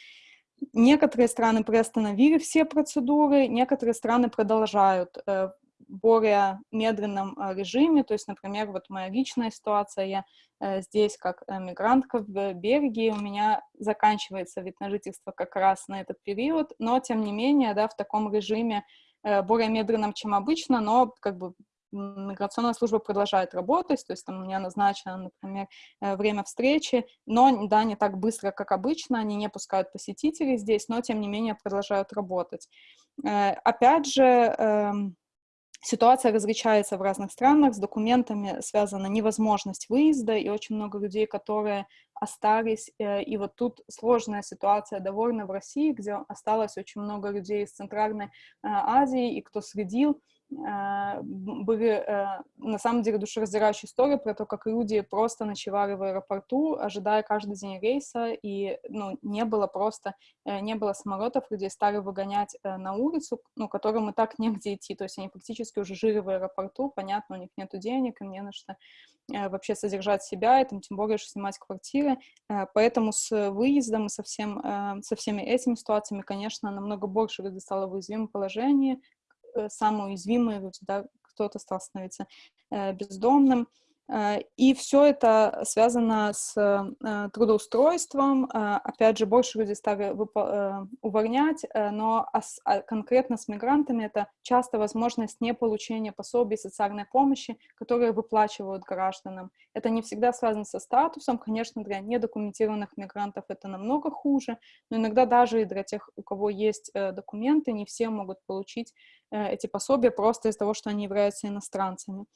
Некоторые страны приостановили все процедуры, некоторые страны продолжают э, в более медленном э, режиме. То есть, например, вот моя личная ситуация, я э, здесь как мигрантка в Бельгии, у меня заканчивается вид на жительство как раз на этот период, но, тем не менее, да, в таком режиме более медленном, чем обычно, но как бы миграционная служба продолжает работать, то есть там у меня назначено, например, э, время встречи, но, да, не так быстро, как обычно, они не пускают посетителей здесь, но, тем не менее, продолжают работать. Э, опять же, эм, Ситуация различается в разных странах, с документами связана невозможность выезда, и очень много людей, которые остались, э, и вот тут сложная ситуация довольно в России, где осталось очень много людей из Центральной Азии, и кто следил, были э, на самом деле душераздирающие истории про то, как люди просто ночевали в аэропорту, ожидая каждый день рейса, и ну, не было просто, э, не было самолетов, людей стали выгонять э, на улицу, ну, которым и так негде идти, то есть они фактически уже жили в аэропорту, понятно, у них нету денег, им не на что вообще содержать себя, и там тем более что снимать квартиры, поэтому с выездом и со, всем, со всеми этими ситуациями, конечно, намного больше люди стало в уязвимом положении, Э, самые уязвимые люди, да, кто-то стал становиться э, бездомным, Э, и все это связано с э, трудоустройством. Э, опять же, больше людей стали увольнять, но а конкретно с мигрантами это часто возможность не получения пособий социальной помощи, которые выплачивают гражданам. Это не всегда связано со статусом. Конечно, для недокументированных мигрантов это намного хуже, но иногда даже и для тех, у кого есть документы, не все могут получить эти пособия просто из-за того, что они являются иностранцами.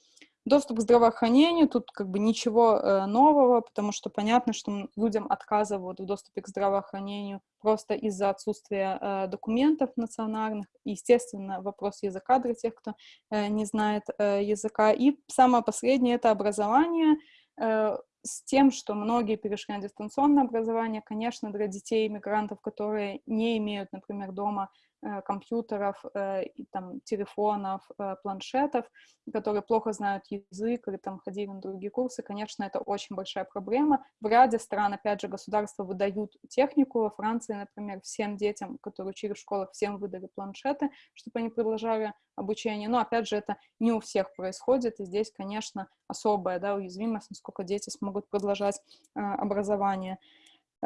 Доступ к здравоохранению, тут как бы ничего э, нового, потому что понятно, что людям отказывают в доступе к здравоохранению просто из-за отсутствия э, документов национальных. Естественно, вопрос языка для тех, кто э, не знает э, языка. И самое последнее — это образование. Э, с тем, что многие перешли на дистанционное образование, конечно, для детей иммигрантов, которые не имеют, например, дома Э, компьютеров, э, там, телефонов, э, планшетов, которые плохо знают язык или там ходили на другие курсы, конечно, это очень большая проблема. В ряде стран, опять же, государства выдают технику. Во Франции, например, всем детям, которые учили в школах, всем выдали планшеты, чтобы они продолжали обучение. Но, опять же, это не у всех происходит, и здесь, конечно, особая да, уязвимость, насколько дети смогут продолжать э, образование.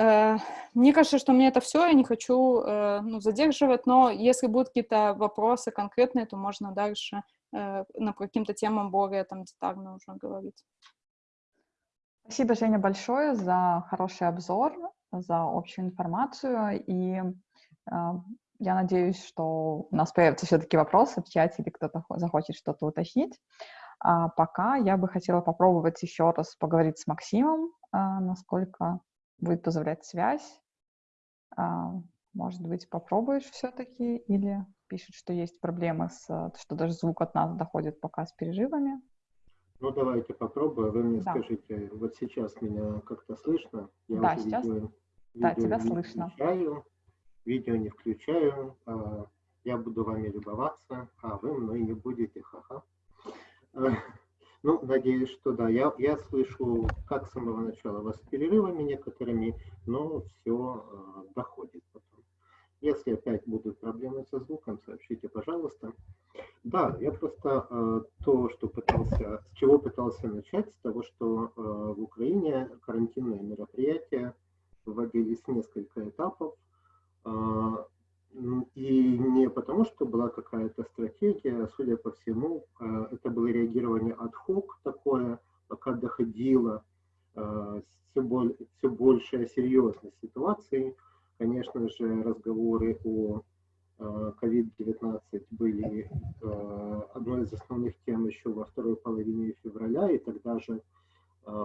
Э, мне кажется, что мне это все, я не хочу э, ну, задерживать, но если будут какие-то вопросы конкретные, то можно дальше э, на каким-то темам более там детально уже говорить. Спасибо, Женя, большое за хороший обзор, за общую информацию. И э, я надеюсь, что у нас появятся все-таки вопросы в чате или кто-то захочет что-то уточнить. А пока я бы хотела попробовать еще раз поговорить с Максимом, э, насколько будет позволять связь. А, может быть, попробуешь все-таки или пишет, что есть проблемы с, что даже звук от нас доходит пока с переживами. Ну, давайте попробуем. Вы мне да. скажите, вот сейчас меня как-то слышно? Я да, сейчас. Видео, да, тебя не слышно. Включаю, видео не включаю. А, я буду вами любоваться, а вы мной не будете. Ха-ха. Ну, надеюсь, что да. Я, я слышу, как с самого начала вас перерывами некоторыми, но все э, доходит потом. Если опять будут проблемы со звуком, сообщите, пожалуйста. Да, я просто э, то, что пытался, с чего пытался начать, с того, что э, в Украине карантинные мероприятия вводились несколько этапов. Э, и не потому, что была какая-то стратегия, судя по всему, э, это было реагирование ad-hoc такое, пока доходило все, более, все большая серьезность ситуации. Конечно же, разговоры о COVID-19 э, были одной из основных тем еще во второй половине февраля, и тогда же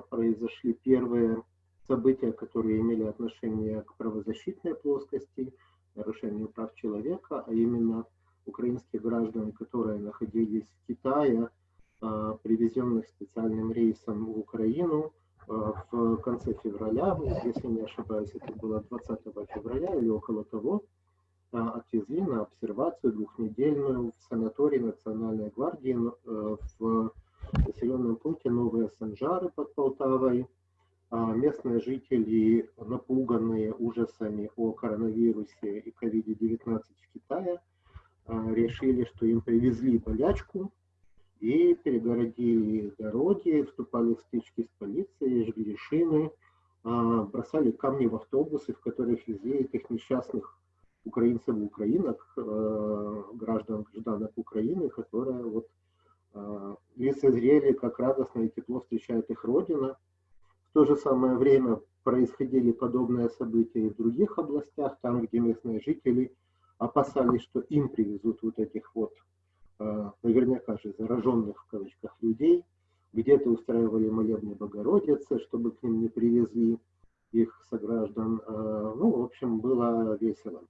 произошли первые события, которые имели отношение к правозащитной плоскости – нарушению прав человека, а именно украинских граждан, которые находились в Китае, а, привезенных специальным рейсом в Украину а, в конце февраля, если не ошибаюсь, это было 20 февраля или около того, а, отвезли на обсервацию двухнедельную в санаторий Национальной гвардии э, в населенном пункте Новые Санжары под Полтавой, местные жители, напуганные ужасами о коронавирусе и COVID-19 в Китае, а, решили, что им привезли болячку и перегородили дороги, вступали в стычки с полицией, жгли шины, а, бросали камни в автобусы, в которых везли этих несчастных украинцев украинок, граждан, гражданок Украины, которые вот лицезрели, как радостно и тепло встречает их Родина, то же самое время происходили подобные события и в других областях, там, где местные жители опасались, что им привезут вот этих вот наверняка же зараженных в кавычках людей, где-то устраивали молебны Богородицы, чтобы к ним не привезли их сограждан. Ну, в общем, было весело.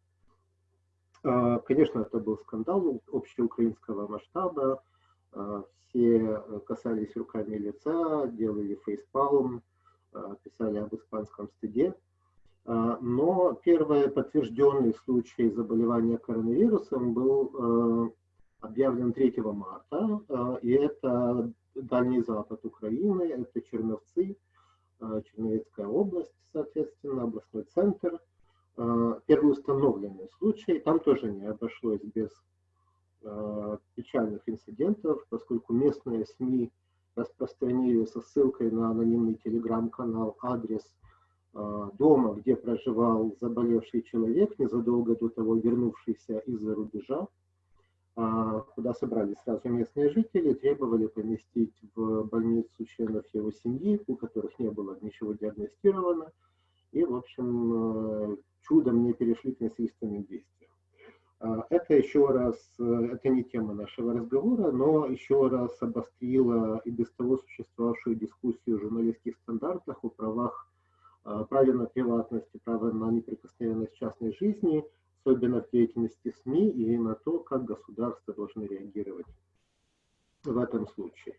Конечно, это был скандал общеукраинского масштаба. Все касались руками лица, делали фейспалм, писали об испанском стыде. Но первый подтвержденный случай заболевания коронавирусом был объявлен 3 марта, и это Дальний Запад Украины, это Черновцы, Черновецкая область, соответственно, областной центр – Э, первый установленный случай, там тоже не обошлось без э, печальных инцидентов, поскольку местные СМИ распространили со ссылкой на анонимный телеграм-канал адрес э, дома, где проживал заболевший человек, незадолго до того вернувшийся из-за рубежа, куда собрались сразу местные жители, требовали поместить в больницу членов его семьи, у которых не было ничего диагностировано, и, в общем, чудом не перешли к насильственным действиям. А, это еще раз, э, это не тема нашего разговора, но еще раз обострило и без того существовавшую дискуссию о журналистских стандартах, о правах, а, праве на приватность и на неприкосновенность частной жизни, особенно в деятельности СМИ и на то, как государство должно реагировать в этом случае.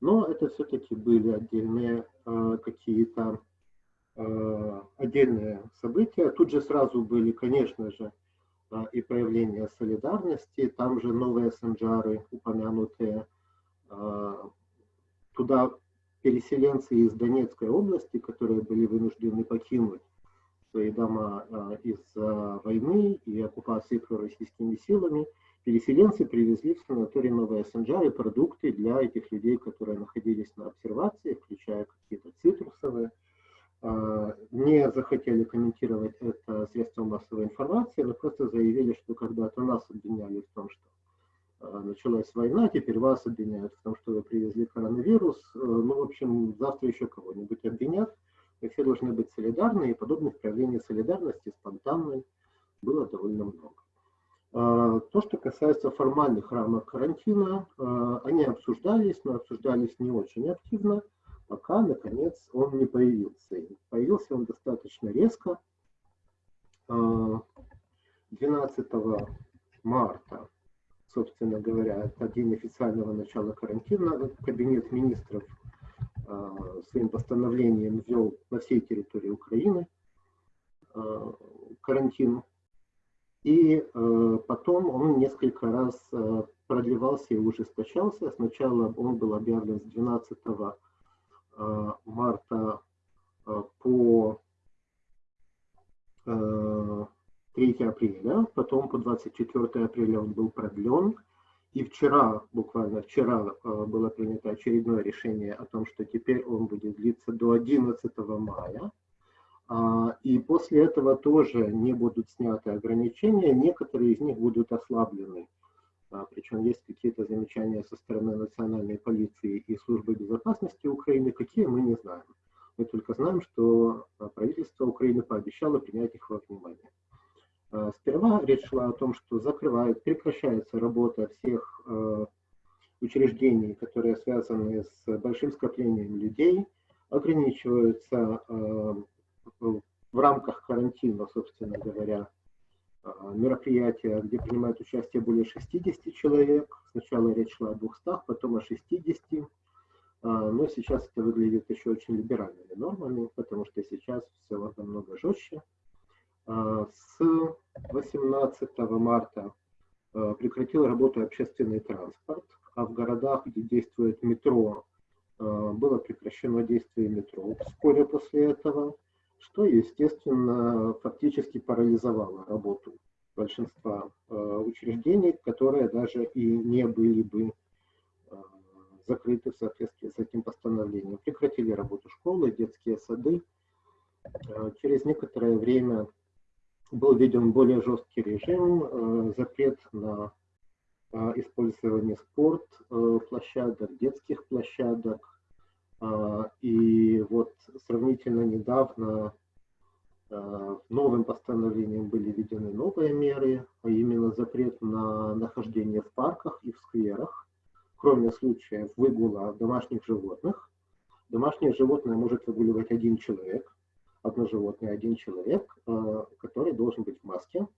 Но это все-таки были отдельные э, какие-то отдельные события. Тут же сразу были, конечно же, и проявления солидарности, там же новые санджары упомянутые, э, туда переселенцы из Донецкой области, которые были вынуждены покинуть свои дома из-за войны и оккупации пророссийскими силами, переселенцы привезли в санаторий Новые Санджары продукты для этих людей, которые находились на обсервации, включая какие-то цитрусовые, а, не захотели комментировать это средством массовой информации, но просто заявили, что когда-то нас обвиняли в том, что а, началась война, теперь вас обвиняют в том, что вы привезли коронавирус. Э, ну, в общем, завтра еще кого-нибудь обвинят. И все должны быть солидарны, и подобных проявлений солидарности спонтанной было довольно много. То, что касается формальных рамок карантина, они обсуждались, но обсуждались не очень активно пока, наконец, он не появился. И появился он достаточно резко. 12 а, марта, собственно говоря, это день официального начала карантина, кабинет министров а, своим постановлением ввел на всей территории Украины а, карантин. И потом он несколько раз продлевался и ужесточался. Сначала он был объявлен с 12 Э, марта э, по 3 э, апреля, потом по 24 апреля он был продлен, и вчера, буквально вчера, было принято очередное решение о том, что теперь он будет длиться до 11 мая, а, и после этого тоже не будут сняты ограничения, некоторые из них будут ослаблены Причем есть какие-то замечания со стороны национальной полиции и службы безопасности Украины, какие мы не знаем. Мы только знаем, что а, правительство Украины пообещало принять их во внимание. А, сперва речь шла о том, что закрывает, прекращается работа всех учреждений, которые связаны с большим скоплением людей, ограничиваются в рамках карантина, собственно говоря, а, мероприятия, где принимают участие более 60 человек. Сначала речь шла о 200, потом о 60. А, но сейчас это выглядит еще очень либеральными нормами, потому что сейчас все намного жестче. А, с 18 марта прекратил работу общественный транспорт, а в городах, где действует метро, было прекращено действие метро вскоре после этого что, естественно, фактически парализовало работу большинства э, учреждений, которые даже и не были бы э, закрыты в соответствии с этим постановлением. Прекратили работу школы, детские сады. Э, через некоторое время был введен более жесткий режим, запрет на использование спорт площадок, детских площадок, и вот сравнительно недавно Э, новым постановлением были введены новые меры, а именно запрет на нахождение в парках и в скверах, кроме случаев выгула домашних животных. Домашнее животное может выгуливать один человек, одно животное один человек, э, который должен быть в маске.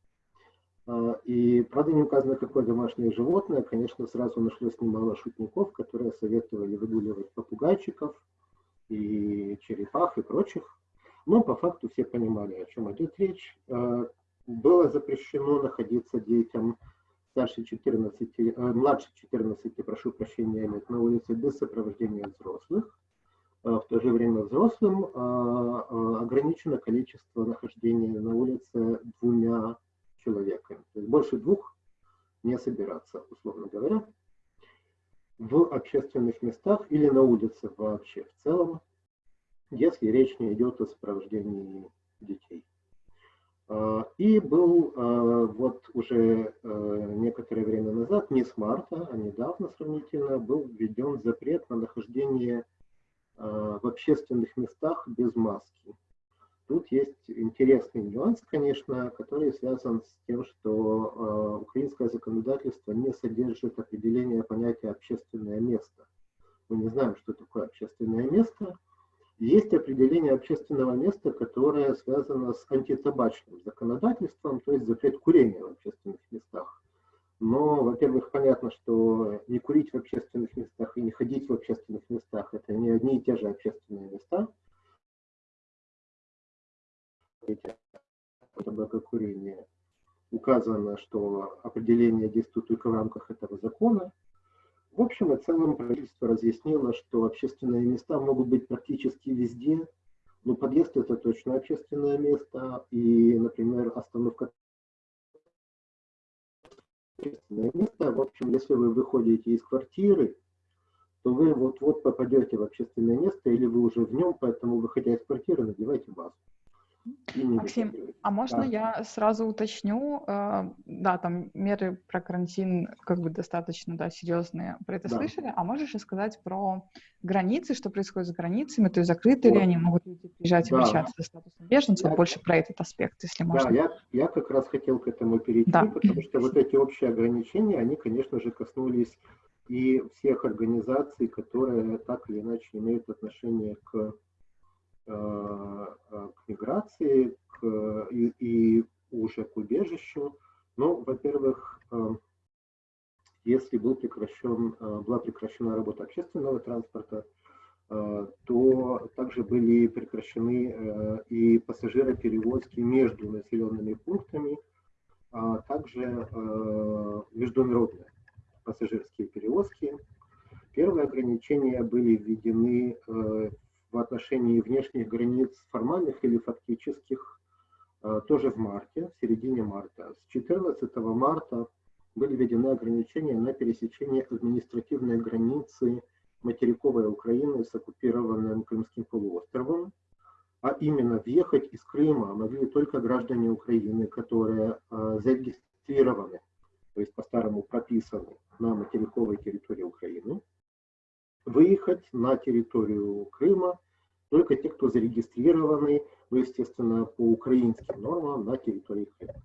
Э, и, правда, не указано, какое домашнее животное. Конечно, сразу нашлось немало шутников, которые советовали выгуливать попугайчиков и черепах и прочих. Но по факту все понимали, о чем идет речь. Э, было запрещено находиться детям старше 14, младше 14, прошу прощения, лет на улице без сопровождения взрослых. В то же время взрослым ограничено количество нахождения на улице двумя человеками. То есть больше двух не собираться, условно говоря, в общественных местах или на улице вообще в целом, если речь не идет о сопровождении детей. А, и был а, вот уже а, некоторое время назад, не с марта, а недавно сравнительно, был введен запрет на нахождение в общественных местах без маски. Тут есть интересный нюанс, конечно, который связан с тем, что э, украинское законодательство не содержит определения понятия «общественное место». Мы не знаем, что такое общественное место. Есть определение общественного места, которое связано с антитабачным законодательством, то есть запрет курения в общественных местах. Но, во-первых, понятно, что не курить в общественных местах и не ходить в общественных местах – это не одни и те же общественные места – табакокурения указано, что определение действует только в рамках этого закона. В общем и целом правительство разъяснило, что общественные места могут быть практически везде, но подъезд это точно общественное место, и, например, остановка общественное место. В общем, если вы выходите из квартиры, то вы вот-вот попадете в общественное место, или вы уже в нем, поэтому, выходя из квартиры, надевайте маску. Максим, а можно да. я сразу уточню? Э, да, там меры про карантин как бы достаточно, да, серьезные. Про это да. слышали? А можешь рассказать про границы, что происходит с границами? То есть закрыты вот. ли они, могут люди приезжать и да. обращаться за статусом беженца? Я... Больше про этот аспект, если можно. Да, я, я как раз хотел к этому перейти, да. потому что вот эти общие ограничения, они, конечно же, коснулись и всех организаций, которые так или иначе имеют отношение к к миграции к, и, и уже к убежищу. Ну, во-первых, э, если был прекращен, была прекращена работа общественного транспорта, то также были прекращены и пассажироперевозки между населенными пунктами, а также международные пассажирские перевозки. Первые ограничения были введены в отношении внешних границ формальных или фактических э, тоже в марте, в середине марта. С 14 марта были введены ограничения на пересечение административной границы материковой Украины с оккупированным Крымским полуостровом, а именно въехать из Крыма могли только граждане Украины, которые э, зарегистрированы, то есть по-старому прописаны на материковой территории Украины выехать на территорию Крыма только те, кто зарегистрированы, ну, естественно, по украинским нормам на территории Крыма.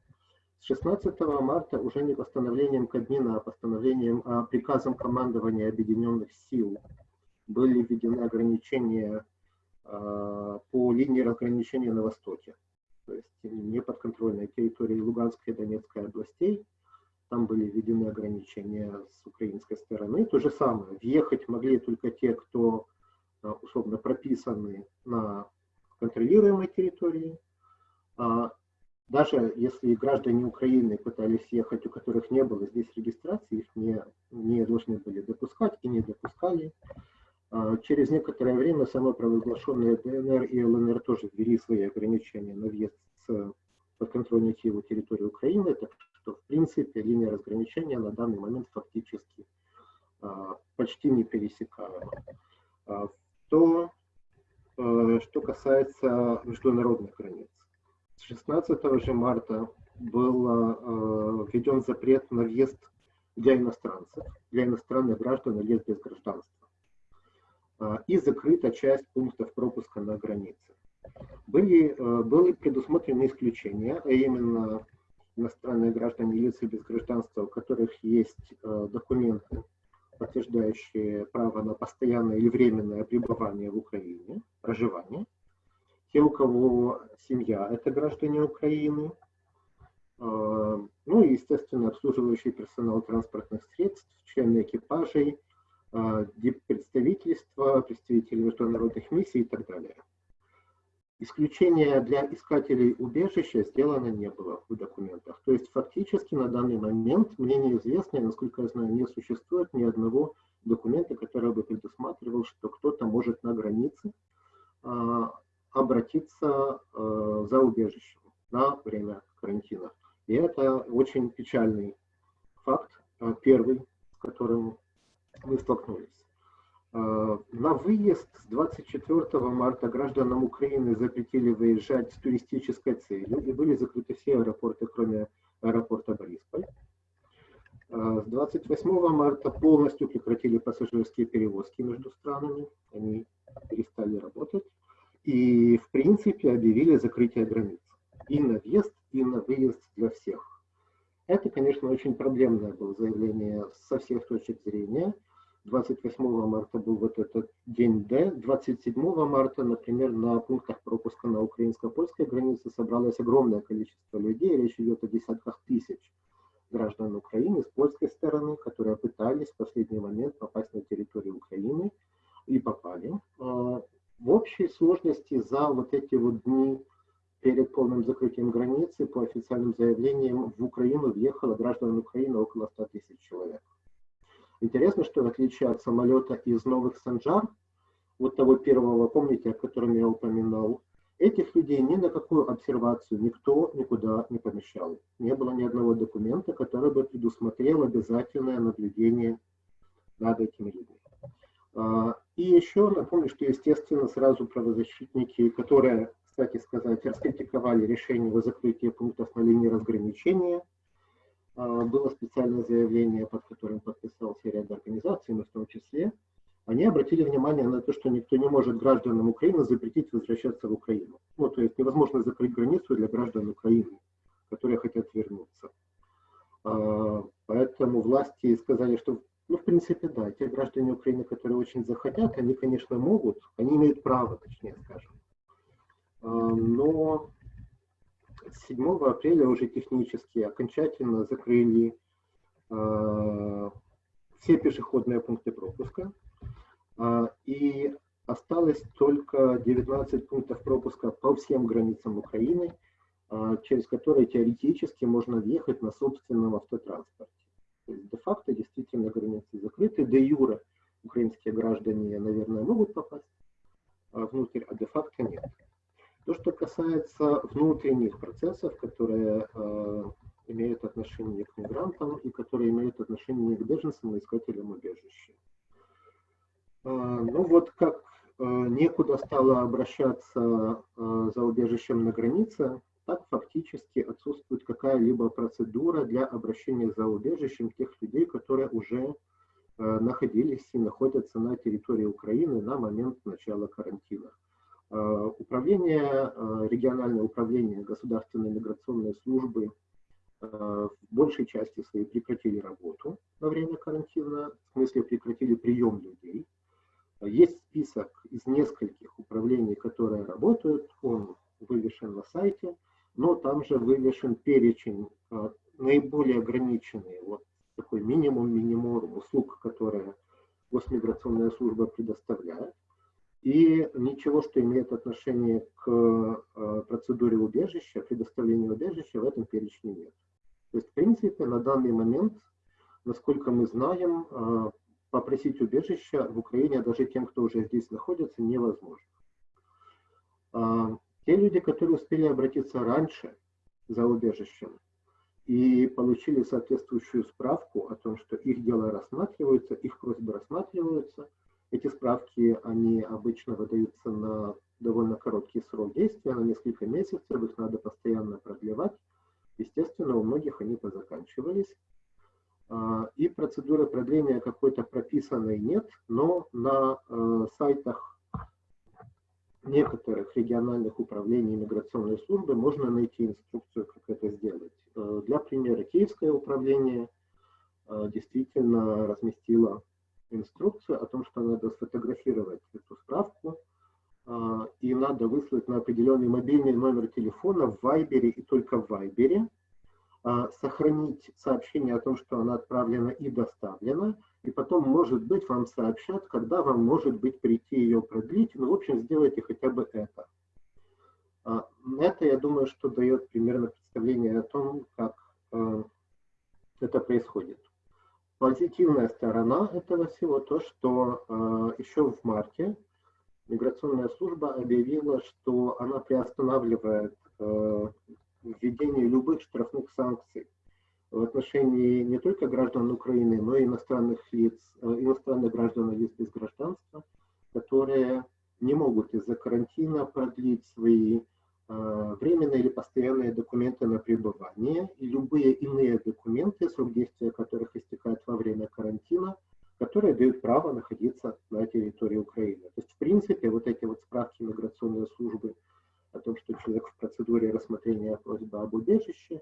С 16 марта уже не постановлением Кабмина, а постановлением, а приказом командования Объединенных сил были введены ограничения э, по линии разграничения на востоке, то есть неподконтрольной территории Луганской и Донецкой областей, там были введены ограничения с украинской стороны. То же самое, въехать могли только те, кто э, условно прописаны на контролируемой территории. А даже если граждане Украины пытались ехать, у которых не было здесь регистрации, их не, не должны были допускать и не допускали. А через некоторое время самопровозглашенные ДНР и ЛНР тоже ввели свои ограничения на въезд с подконтрольной Киеву территории Украины. Так что, в принципе, линия разграничения на данный момент фактически а, почти не пересекаема. А, то, а, что касается международных границ. С 16 же марта был введен запрет на въезд для иностранцев, для иностранных граждан или без гражданства. И закрыта часть пунктов пропуска на границе. были, были предусмотрены исключения, а именно иностранные граждане и лица без гражданства, у которых есть документы, подтверждающие право на постоянное или временное пребывание в Украине, проживание. Те, у кого семья – это граждане Украины. Ну и, естественно, обслуживающий персонал транспортных средств, члены экипажей, представительства, представители международных миссий и так далее. Исключения для искателей убежища сделано не было в документах. То есть фактически на данный момент мне неизвестно, насколько я знаю, не существует ни одного документа, который бы предусматривал, что кто-то может на границе э, обратиться э, за убежищем на время карантина. И это очень печальный факт, э, первый, с которым мы столкнулись. Э, на выезд с 24 марта гражданам Украины запретили выезжать с туристической целью и были закрыты все аэропорты, кроме аэропорта Борисполь. Э, с 28 марта полностью прекратили пассажирские перевозки между странами, они перестали работать. И, в принципе, объявили закрытие границ и на въезд, и на выезд для всех. Это, конечно, очень проблемное было заявление со всех точек зрения – 28 марта был вот этот день Д. 27 марта, например, на пунктах пропуска на украинско-польской границе собралось огромное количество людей. Речь идет о десятках тысяч граждан Украины с польской стороны, которые пытались в последний момент попасть на территорию Украины и попали. А, в общей сложности за вот эти вот дни перед полным закрытием границы, по официальным заявлениям, в Украину въехало граждан Украины около 100 тысяч человек. Интересно, что в отличие от самолета из новых Санжар, вот того первого, помните, о котором я упоминал, этих людей ни на какую обсервацию никто никуда не помещал. Не было ни одного документа, который бы предусмотрел обязательное наблюдение над этими людьми. А, и еще напомню, что, естественно, сразу правозащитники, которые, кстати сказать, раскритиковали решение о закрытии пунктов на линии разграничения – было специальное заявление, под которым подписался ряд организаций, мы в том числе, они обратили внимание на то, что никто не может гражданам Украины запретить возвращаться в Украину. Ну, то есть невозможно закрыть границу для граждан Украины, которые хотят вернуться. А, поэтому власти сказали, что, ну, в принципе, да, те граждане Украины, которые очень захотят, они, конечно, могут, они имеют право, точнее скажем. А, но 7 апреля уже технически окончательно закрыли э, все пешеходные пункты пропуска. Э, и осталось только 19 пунктов пропуска по всем границам Украины, э, через которые теоретически можно въехать на собственном автотранспорте. де-факто действительно границы закрыты, де-юре украинские граждане, наверное, могут попасть внутрь, а де-факто нет. То, что касается внутренних процессов, которые э, имеют отношение к мигрантам и которые имеют отношение к беженцам и искателям убежища. Э, ну вот как э, некуда стало обращаться э, за убежищем на границе, так фактически отсутствует какая-либо процедура для обращения за убежищем тех людей, которые уже э, находились и находятся на территории Украины на момент начала карантина. Э, управление, э, региональное управление государственной миграционной службы э, в большей части своей прекратили работу во время карантина, в смысле прекратили прием людей. Есть список из нескольких управлений, которые работают, он вывешен на сайте, но там же вывешен перечень наиболее ограниченный, вот такой минимум-минимум услуг, которые госмиграционная служба предоставляет. И ничего, что имеет отношение к э, процедуре убежища, предоставлению убежища, в этом перечне нет. То есть, в принципе, на данный момент, насколько мы знаем, э, попросить убежища в Украине даже тем, кто уже здесь находится, невозможно. А, те люди, которые успели обратиться раньше за убежищем и получили соответствующую справку о том, что их дело рассматривается, их просьбы рассматриваются – эти справки, они обычно выдаются на довольно короткий срок действия, на несколько месяцев, их надо постоянно продлевать. Естественно, у многих они позаканчивались. А, и процедуры продления какой-то прописанной нет, но на э, сайтах некоторых региональных управлений миграционной службы можно найти инструкцию, как это сделать. Для примера, Киевское управление действительно разместило инструкцию о том, что надо сфотографировать эту справку, а, и надо выслать на определенный мобильный номер телефона в Вайбере и только в Вайбере, а, сохранить сообщение о том, что она отправлена и доставлена, и потом, может быть, вам сообщат, когда вам, может быть, прийти ее продлить. Ну, в общем, сделайте хотя бы это. А, это, я думаю, что дает примерно представление о том, как это происходит. Позитивная сторона этого всего то, что э, еще в марте миграционная служба объявила, что она приостанавливает э, введение любых штрафных санкций в отношении не только граждан Украины, но и иностранных лиц, э, иностранных граждан и лиц без гражданства, которые не могут из-за карантина продлить свои временные или постоянные документы на пребывание и любые иные документы, срок действия которых истекает во время карантина, которые дают право находиться на территории Украины. То есть, в принципе, вот эти вот справки миграционной службы о том, что человек в процедуре рассмотрения просьбы об убежище,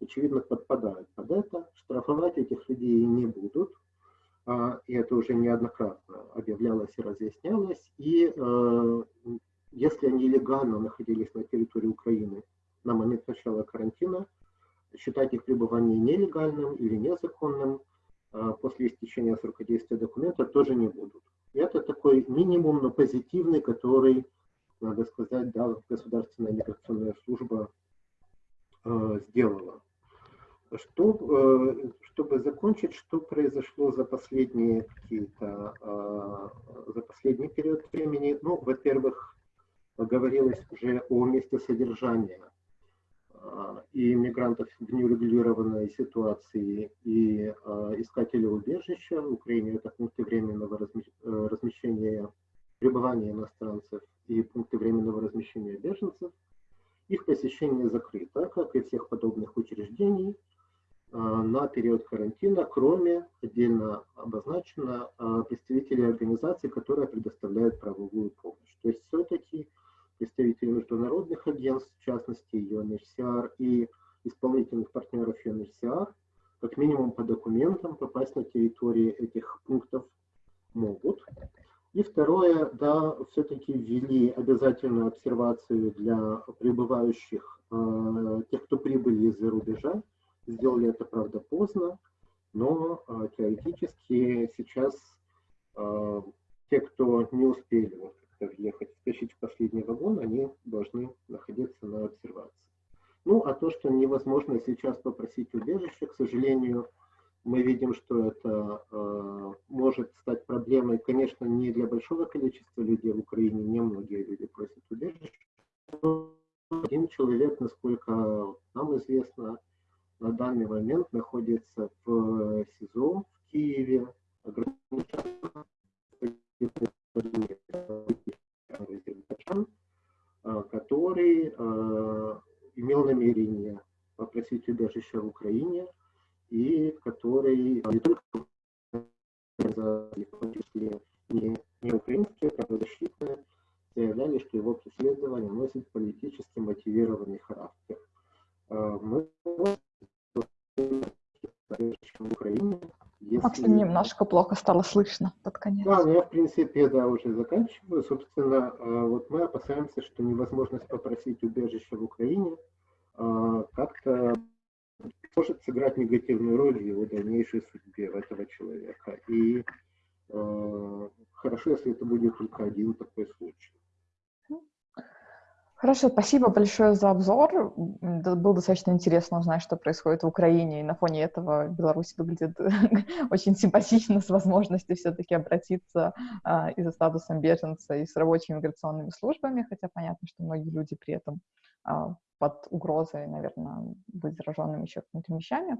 очевидно, подпадают под это. Штрафовать этих людей не будут, а, и это уже неоднократно объявлялось и разъяснялось. И э, если они легально находились на территории Украины на момент начала карантина, считать их пребывание нелегальным или незаконным а, после истечения срока действия документа тоже не будут. И это такой минимум, но позитивный, который, надо сказать, да, государственная миграционная служба э, сделала. Что, э, чтобы закончить, что произошло за последние какие-то, э, за последний период времени? Ну, во-первых, говорилось уже о месте содержания а, и иммигрантов в неурегулированной ситуации, и а, искателей убежища. В Украине это пункты временного э, размещения, пребывания иностранцев и пункты временного размещения беженцев. Их посещение закрыто, как и всех подобных учреждений, на период карантина, кроме отдельно обозначено представителей организаций, которые предоставляют правовую помощь. То есть все-таки представители международных агентств, в частности UNHCR и исполнительных партнеров UNHCR, как минимум по документам попасть на территории этих пунктов могут. И второе, да, все-таки ввели обязательную обсервацию для прибывающих, э, тех, кто прибыли из-за рубежа. Сделали это, правда, поздно, но э, теоретически сейчас э, те, кто не успели въехать, втащить в последний вагон, они должны находиться на обсервации. Ну, а то, что невозможно сейчас попросить убежище, к сожалению, мы видим, что это э, может стать проблемой, конечно, не для большого количества людей в Украине, не многие люди просят убежище. Один человек, насколько нам известно, на данный момент находится в СИЗО в Киеве, ограниченно а, который а, имел намерение попросить убежище в Украине и который не только не, не украинские правозащитные заявляли, что его преследование носит политически мотивированный характер. А, мы в Украине если... Макс, немножко плохо стало слышно под конец. Да, ну я, в принципе, да, уже заканчиваю. Собственно, а, вот мы опасаемся, что невозможность попросить убежище в Украине а, как-то может сыграть негативную роль в его дальнейшей судьбе этого человека. И э, хорошо, если это будет только один такой случай. Хорошо, спасибо большое за обзор. Было достаточно интересно узнать, что происходит в Украине, и на фоне этого Беларусь выглядит очень симпатично, с возможностью все-таки обратиться а, и за статусом беженца, и с рабочими миграционными службами, хотя понятно, что многие люди при этом а, под угрозой, наверное, быть зараженными еще какими-то вещами.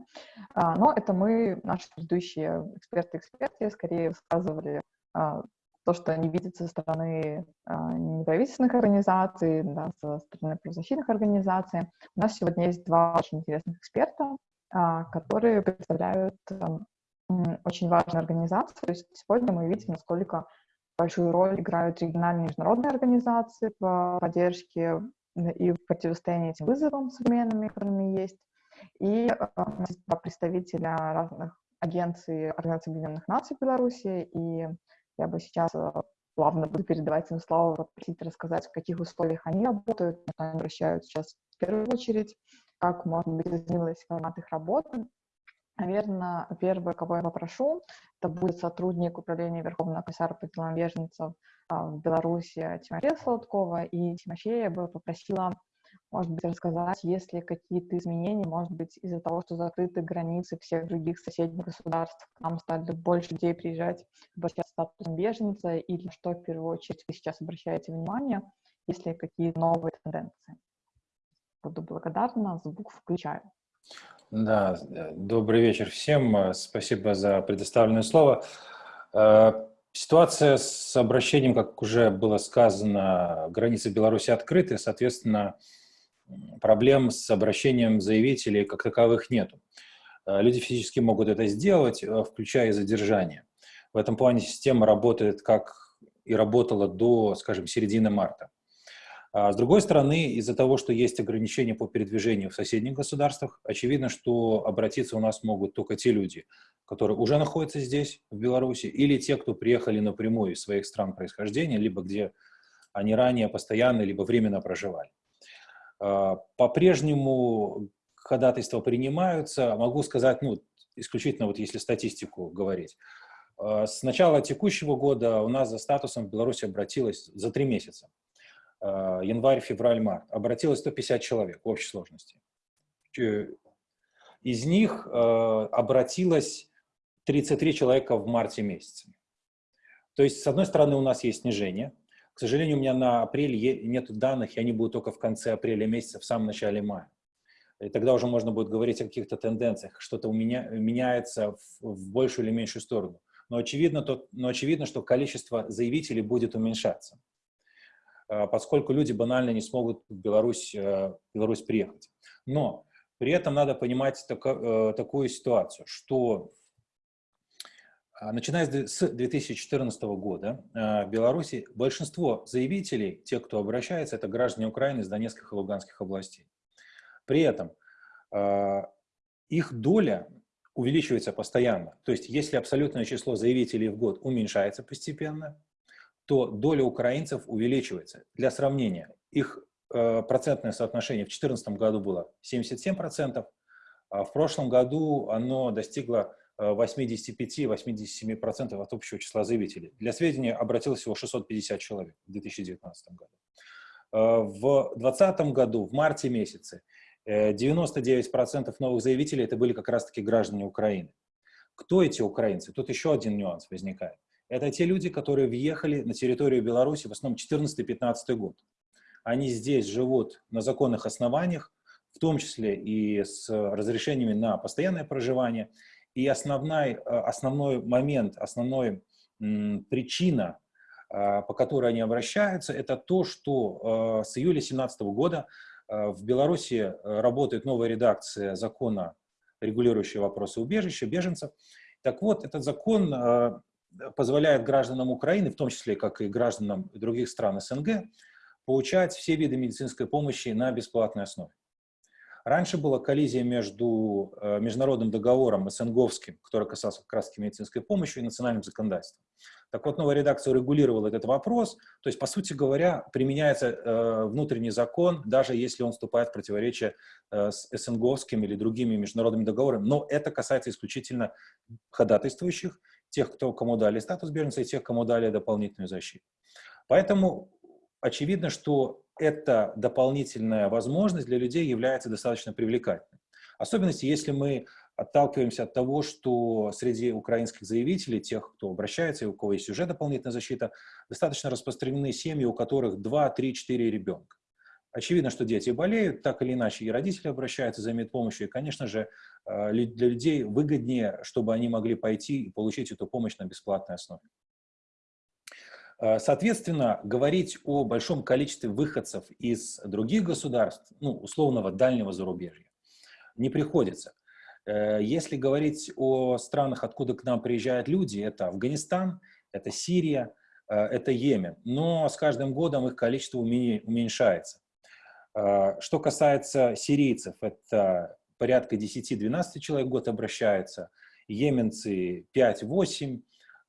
А, но это мы, наши предыдущие эксперты-эксперты, скорее высказывали а, то, что они видят со стороны а, неправительственных организаций, да, со стороны правозащитных организаций. У нас сегодня есть два очень интересных эксперта, а, которые представляют а, очень важную организацию. То есть сегодня мы видим, насколько большую роль играют региональные международные организации по поддержке и противостоянии этим вызовам современным, которыми есть. И э, представителя разных агенций Организации Объединенных Наций в Беларуси. И я бы сейчас э, плавно буду передавать им слово, попросить рассказать, в каких условиях они работают, на что они обращают сейчас в первую очередь, как, может быть, изменилась формат их работы. Наверное, первое, кого я попрошу, это будет сотрудник Управления Верховного комиссара по делам беженцев а, в Беларуси Тимофея Солодкова. И Тимофея бы попросила, может быть, рассказать, есть ли какие-то изменения, может быть, из-за того, что закрыты границы всех других соседних государств, к нам стали больше людей приезжать, обращаться статусом беженца, или что в первую очередь вы сейчас обращаете внимание, если какие новые тенденции. Буду благодарна, звук включаю. Да, добрый вечер всем. Спасибо за предоставленное слово. Э, ситуация с обращением, как уже было сказано, границы Беларуси открыты, соответственно, проблем с обращением заявителей как таковых нету. Э, люди физически могут это сделать, э, включая задержание. В этом плане система работает как и работала до, скажем, середины марта. А с другой стороны, из-за того, что есть ограничения по передвижению в соседних государствах, очевидно, что обратиться у нас могут только те люди, которые уже находятся здесь, в Беларуси, или те, кто приехали напрямую из своих стран происхождения, либо где они ранее постоянно, либо временно проживали. А, по-прежнему ходатайства принимаются. Могу сказать, ну, исключительно вот если статистику говорить. А, с начала текущего года у нас за статусом в Беларуси обратилось за три месяца а, январь, февраль, март, обратилось 150 человек в общей сложности. Из них обратилось 33 человека в марте месяце. То есть, с одной стороны, у нас есть снижение. К сожалению, у меня на апреле нет данных, и они будут только в конце апреля месяца, в самом начале мая. И тогда уже можно будет говорить о каких-то тенденциях, что-то у меня меняется в, в большую или меньшую сторону. Но очевидно, то, но очевидно, что количество заявителей будет уменьшаться. Э, поскольку люди банально не смогут в Беларусь, э, Беларусь приехать. Но при этом надо понимать тако, э, такую ситуацию, что начиная с 2014 года в Беларуси большинство заявителей, те, кто обращается, это граждане Украины из Донецких и Луганских областей. При этом их доля увеличивается постоянно. То есть если абсолютное число заявителей в год уменьшается постепенно, то доля украинцев увеличивается. Для сравнения, их процентное соотношение в 2014 году было 77%, а в прошлом году оно достигло 85-87% э, от общего числа заявителей. Для сведения, обратилось всего 650 человек в 2019 году. Э, в 2020 году, в марте месяце, 99% новых заявителей это были как раз-таки граждане Украины. Кто эти украинцы? Тут еще один нюанс возникает. Это те люди, которые въехали на территорию Беларуси в основном 14-15 год. Они здесь живут на законных основаниях, в том числе и с разрешениями на постоянное проживание. И основной, э, основной момент, основная причина, э, по которой они обращаются, это то, что э, с июля 2017 года в Беларуси работает новая редакция закона, регулирующего вопросы убежища, беженцев. Так вот, этот закон позволяет гражданам Украины, в том числе, как и гражданам других стран СНГ, получать все виды медицинской помощи на бесплатной основе. Раньше была коллизия между э, международным договором СНГовским, который касался как раз медицинской помощи, и национальным законодательством. Так вот, новая редакция регулировала этот вопрос, то есть, по сути говоря, применяется э, внутренний закон, даже если он вступает в противоречие э, с СНГовским или другими международными договорами, но это касается исключительно ходатайствующих, тех, кто, кому дали статус беженца, и тех, кому дали дополнительную защиту. Поэтому очевидно, что эта дополнительная возможность для людей является достаточно привлекательной. Особенности, если мы отталкиваемся от того, что среди украинских заявителей, тех, кто обращается и у кого есть уже дополнительная защита, достаточно распространены семьи, у которых 2, 3, 4 ребенка. Очевидно, что дети болеют, так или иначе и родители обращаются за медпомощью, и, конечно же, э, для людей выгоднее, чтобы они могли пойти и получить эту помощь на бесплатной основе. Э, соответственно, говорить о большом количестве выходцев из других государств, ну, условного дальнего зарубежья, не приходится. Э, если говорить о странах, откуда к нам приезжают люди, это Афганистан, это Сирия, это Йемен, но с каждым годом их количество уменьшается. Что касается сирийцев, это порядка 10-12 человек в год обращаются, йеменцы 5-8,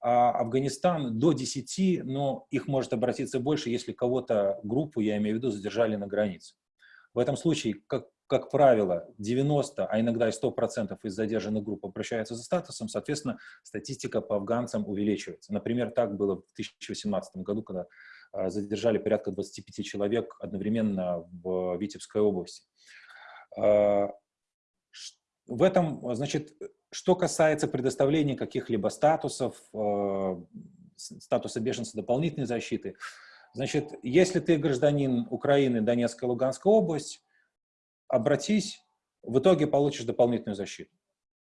а Афганистан до 10, но их может обратиться больше, если кого-то, группу, я имею в виду, задержали на границе. В этом случае, как, как правило, 90, а иногда и 100% из задержанных групп обращаются за статусом, соответственно, статистика по афганцам увеличивается. Например, так было в 2018 году, когда а, задержали порядка 25 человек одновременно в Витебской области. А, в этом, значит, что касается предоставления каких-либо статусов, э, статуса беженца дополнительной защиты, значит, если ты гражданин Украины, Донецкая, Луганская область, обратись, в итоге получишь дополнительную защиту.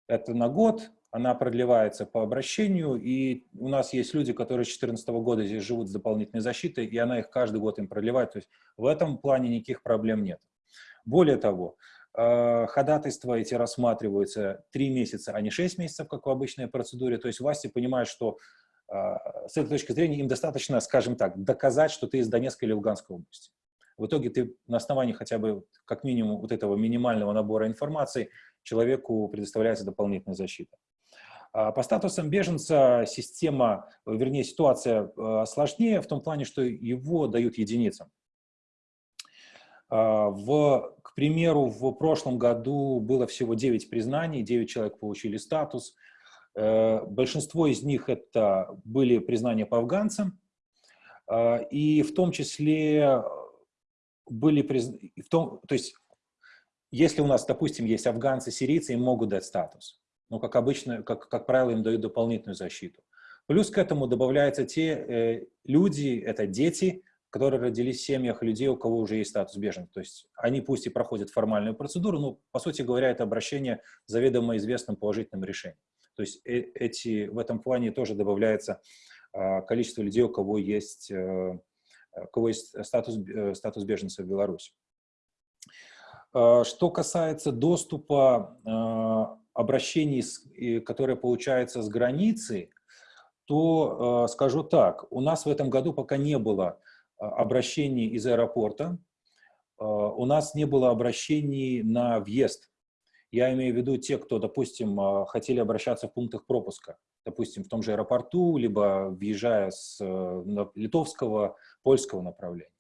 Это на год, она продлевается по обращению, и у нас есть люди, которые с 2014 года здесь живут с дополнительной защитой, и она их каждый год им продлевает. То есть в этом плане никаких проблем нет. Более того, ходатайства эти рассматриваются 3 месяца, а не 6 месяцев, как в обычной процедуре. То есть власти понимают, что э, с этой точки зрения им достаточно, скажем так, доказать, что ты из Донецкой или Луганской области. В итоге ты на основании хотя бы как минимум вот этого минимального набора информации человеку предоставляется дополнительная защита. А по статусам беженца система, вернее ситуация э, сложнее в том плане, что его дают единицам. А, в, к примеру, в прошлом году было всего 9 признаний, 9 человек получили статус. Э, большинство из них это были признания по афганцам, а, и в том числе были признания, то есть если у нас, допустим, есть афганцы, сирийцы, им могут дать статус. Но, как обычно, как, как правило, им дают дополнительную защиту. Плюс к этому добавляются те э, люди, это дети, которые родились в семьях людей, у кого уже есть статус беженца. То есть они пусть и проходят формальную процедуру, но, по сути говоря, это обращение заведомо известным положительным решением. То есть э эти, в этом плане тоже добавляется э, количество людей, у кого есть, э, у кого есть статус, э, статус беженца в Беларуси. Э, что касается доступа э, обращений, которые получаются с границы, то э, скажу так, у нас в этом году пока не было а, обращений из аэропорта, а, у нас не было обращений на въезд. Я имею в виду те, кто, допустим, а, хотели обращаться в пунктах пропуска, допустим, в том же аэропорту, либо въезжая с литовского, польского направления.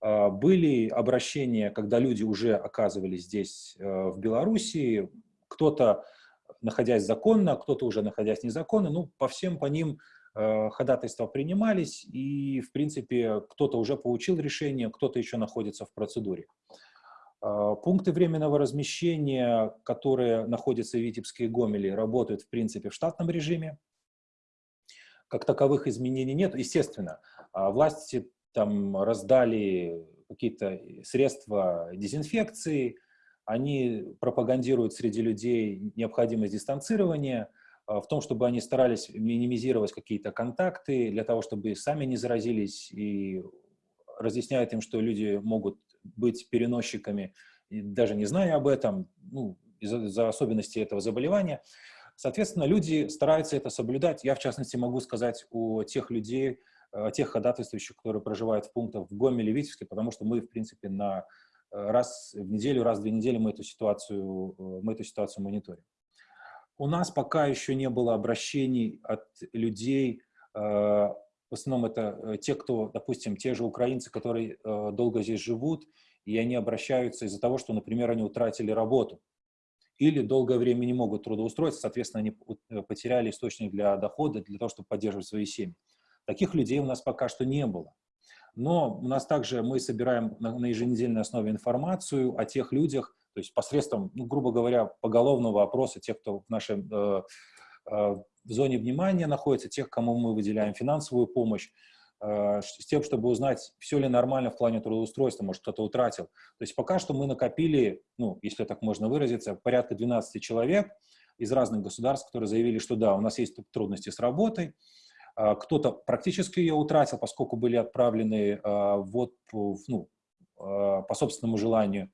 Были обращения, когда люди уже оказывались здесь, в Белоруссии, кто-то находясь законно, кто-то уже находясь незаконно, ну, по всем по ним Э, ходатайства принимались, и, в принципе, кто-то уже получил решение, кто-то еще находится в процедуре. Э, пункты временного размещения, которые находятся в Витебске и Гомеле, работают, в принципе, в штатном режиме. Как таковых изменений нет. Естественно, э, власти там раздали какие-то средства дезинфекции, они пропагандируют среди людей необходимость дистанцирования – а, в том, чтобы они старались минимизировать какие-то контакты для того, чтобы сами не заразились, и разъясняют им, что люди могут быть переносчиками, даже не зная об этом, ну, из-за из особенностей этого заболевания. Соответственно, люди стараются это соблюдать. Я, в частности, могу сказать о тех людей, о тех ходатайствующих, которые проживают в пунктах в Гомеле, Витебске, потому что мы, в принципе, на э, раз в неделю, раз в две недели мы эту ситуацию, э, мы эту ситуацию мониторим. У нас пока еще не было обращений от людей, э, в основном это э, те, кто, допустим, те же украинцы, которые э, долго здесь живут, и они обращаются из-за того, что, например, они утратили работу или долгое время не могут трудоустроиться, соответственно, они потеряли источник для дохода, для того, чтобы поддерживать свои семьи. Таких людей у нас пока что не было. Но у нас также мы собираем на еженедельной основе информацию о тех людях, то есть посредством, ну, грубо говоря, поголовного опроса тех, кто в нашей э, э, зоне внимания находится, тех, кому мы выделяем финансовую помощь, э, с тем, чтобы узнать, все ли нормально в плане трудоустройства, может, кто-то утратил. То есть пока что мы накопили, ну, если так можно выразиться, порядка 12 человек из разных государств, которые заявили, что да, у нас есть трудности с работой, э, кто-то практически ее утратил, поскольку были отправлены э, в отпуск, ну, э, по собственному желанию,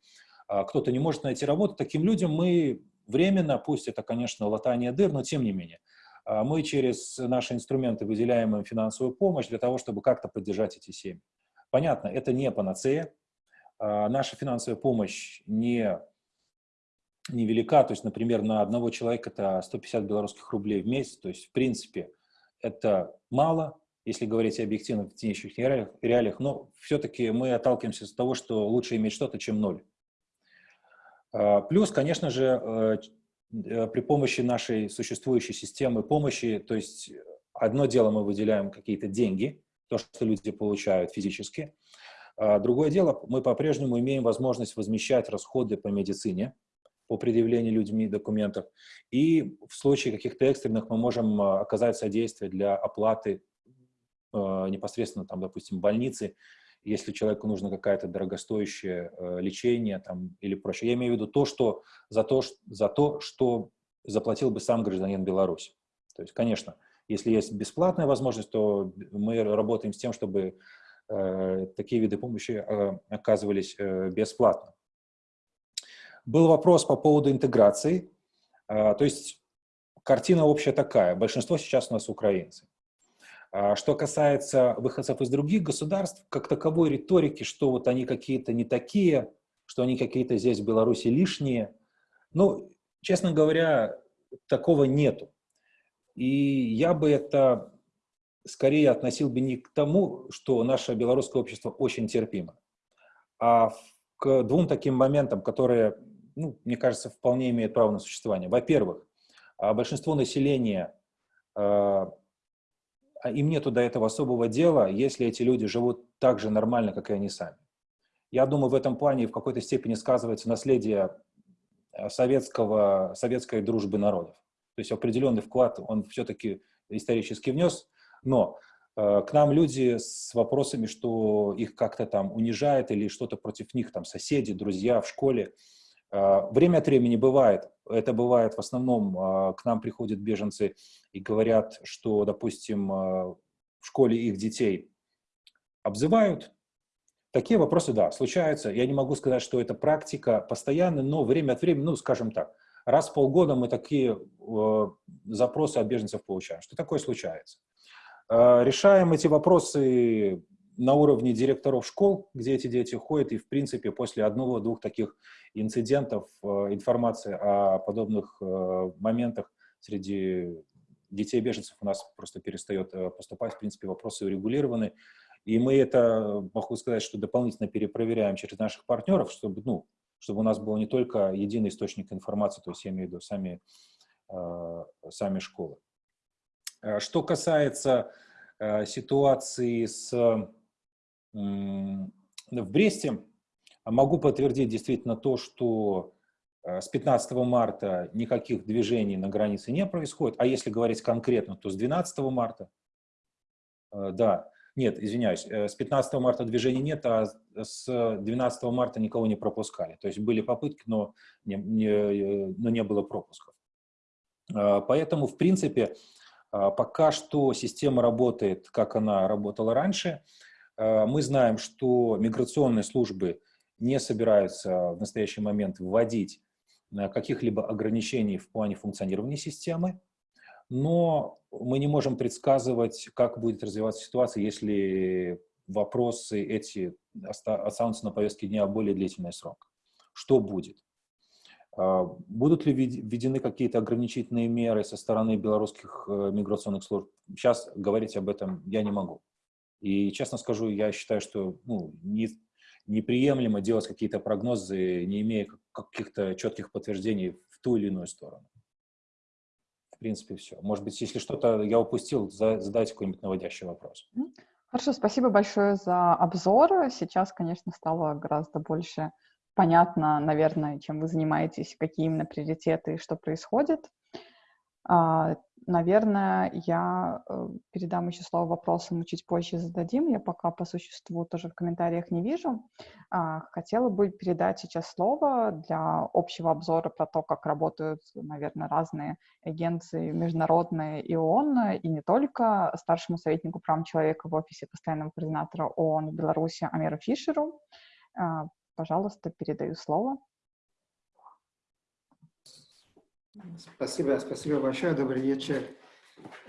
кто-то не может найти работу, таким людям мы временно, пусть это, конечно, латание дыр, но тем не менее, а мы через наши инструменты выделяем им финансовую помощь для того, чтобы как-то поддержать эти семьи. Понятно, это не панацея. А, наша финансовая помощь не, не велика, то есть, например, на одного человека это 150 белорусских рублей в месяц, то есть, в принципе, это мало, если говорить объективно в текущих реалиях, реалиях но все-таки мы отталкиваемся с того, что лучше иметь что-то, чем ноль. А, плюс, конечно же, э, э, при помощи нашей существующей системы помощи, то есть одно дело мы выделяем какие-то деньги, то, что люди получают физически, а другое дело, мы по-прежнему имеем возможность возмещать расходы по медицине, по предъявлению людьми документов. И в случае каких-то экстренных мы можем а, оказать содействие для оплаты э, непосредственно, там, допустим, больницы, если человеку нужно какое-то дорогостоящее э, лечение там, или прочее. Я имею в виду то, что за, то, за то, что заплатил бы сам гражданин Беларуси. То есть, конечно, если есть бесплатная возможность, то мы работаем с тем, чтобы э, такие виды помощи э, оказывались э, бесплатно. Был вопрос по поводу интеграции. Э, то есть картина общая такая. Большинство сейчас у нас украинцы. А что касается выходцев из других государств, как таковой риторики, что вот они какие-то не такие, что они какие-то здесь в Беларуси лишние, ну, честно говоря, такого нету. И я бы это скорее относил бы не к тому, что наше белорусское общество очень терпимо, а к двум таким моментам, которые, ну, мне кажется, вполне имеют право на существование. Во-первых, а, большинство населения, а, им нету до этого особого дела, если эти люди живут так же нормально, как и они сами. Я думаю, в этом плане в какой-то степени сказывается наследие советского, советской дружбы народов. То есть определенный вклад он все-таки исторически внес, но э, к нам люди с вопросами, что их как-то там унижает или что-то против них, там соседи, друзья в школе. Э, время от времени бывает, это бывает в основном, э, к нам приходят беженцы и говорят, что, допустим, э, в школе их детей обзывают, Такие вопросы, да, случаются. Я не могу сказать, что это практика постоянная, но время от времени, ну, скажем так, Раз в полгода мы такие запросы от беженцев получаем. Что такое случается? Решаем эти вопросы на уровне директоров школ, где эти дети ходят, и, в принципе, после одного-двух таких инцидентов э, информация о подобных э, моментах среди детей беженцев у нас просто перестает э, поступать. В принципе, вопросы урегулированы. И мы это, могу сказать, что дополнительно перепроверяем через наших партнеров, чтобы, ну, чтобы у нас был не только единый источник информации, то есть я имею в виду сами, сами школы. Что касается ситуации с, в Бресте, могу подтвердить действительно то, что с 15 марта никаких движений на границе не происходит, а если говорить конкретно, то с 12 марта, да, нет, извиняюсь, э, с 15 марта движений нет, а с 12 марта никого не пропускали. То есть были попытки, но не, не, э, но не было пропусков. Поэтому, в принципе, пока что система работает, как она работала раньше. А, мы знаем, что миграционные службы не собираются в настоящий момент вводить э, каких-либо ограничений в плане функционирования системы но мы не можем предсказывать, как будет развиваться ситуация, если вопросы эти останутся на повестке дня более длительный срок. Что будет? А, будут ли введены какие-то ограничительные меры со стороны белорусских э, миграционных служб? Сейчас говорить об этом я не могу. И честно скажу, я считаю, что ну, не, неприемлемо делать какие-то прогнозы, не имея каких-то четких подтверждений в ту или иную сторону в принципе, все. Может быть, если что-то я упустил, задайте какой-нибудь наводящий вопрос. Хорошо, спасибо большое за обзор. Сейчас, конечно, стало гораздо больше понятно, наверное, чем вы занимаетесь, какие именно приоритеты и что происходит. Наверное, я э, передам еще слово вопросам, мы чуть позже зададим. Я пока по существу тоже в комментариях не вижу. А, хотела бы передать сейчас слово для общего обзора про то, как работают, наверное, разные агенции международные и ООН, и не только старшему советнику прав человека в офисе постоянного координатора ООН в Беларуси Амиру Фишеру. А, пожалуйста, передаю слово. Спасибо, спасибо большое. Добрый вечер.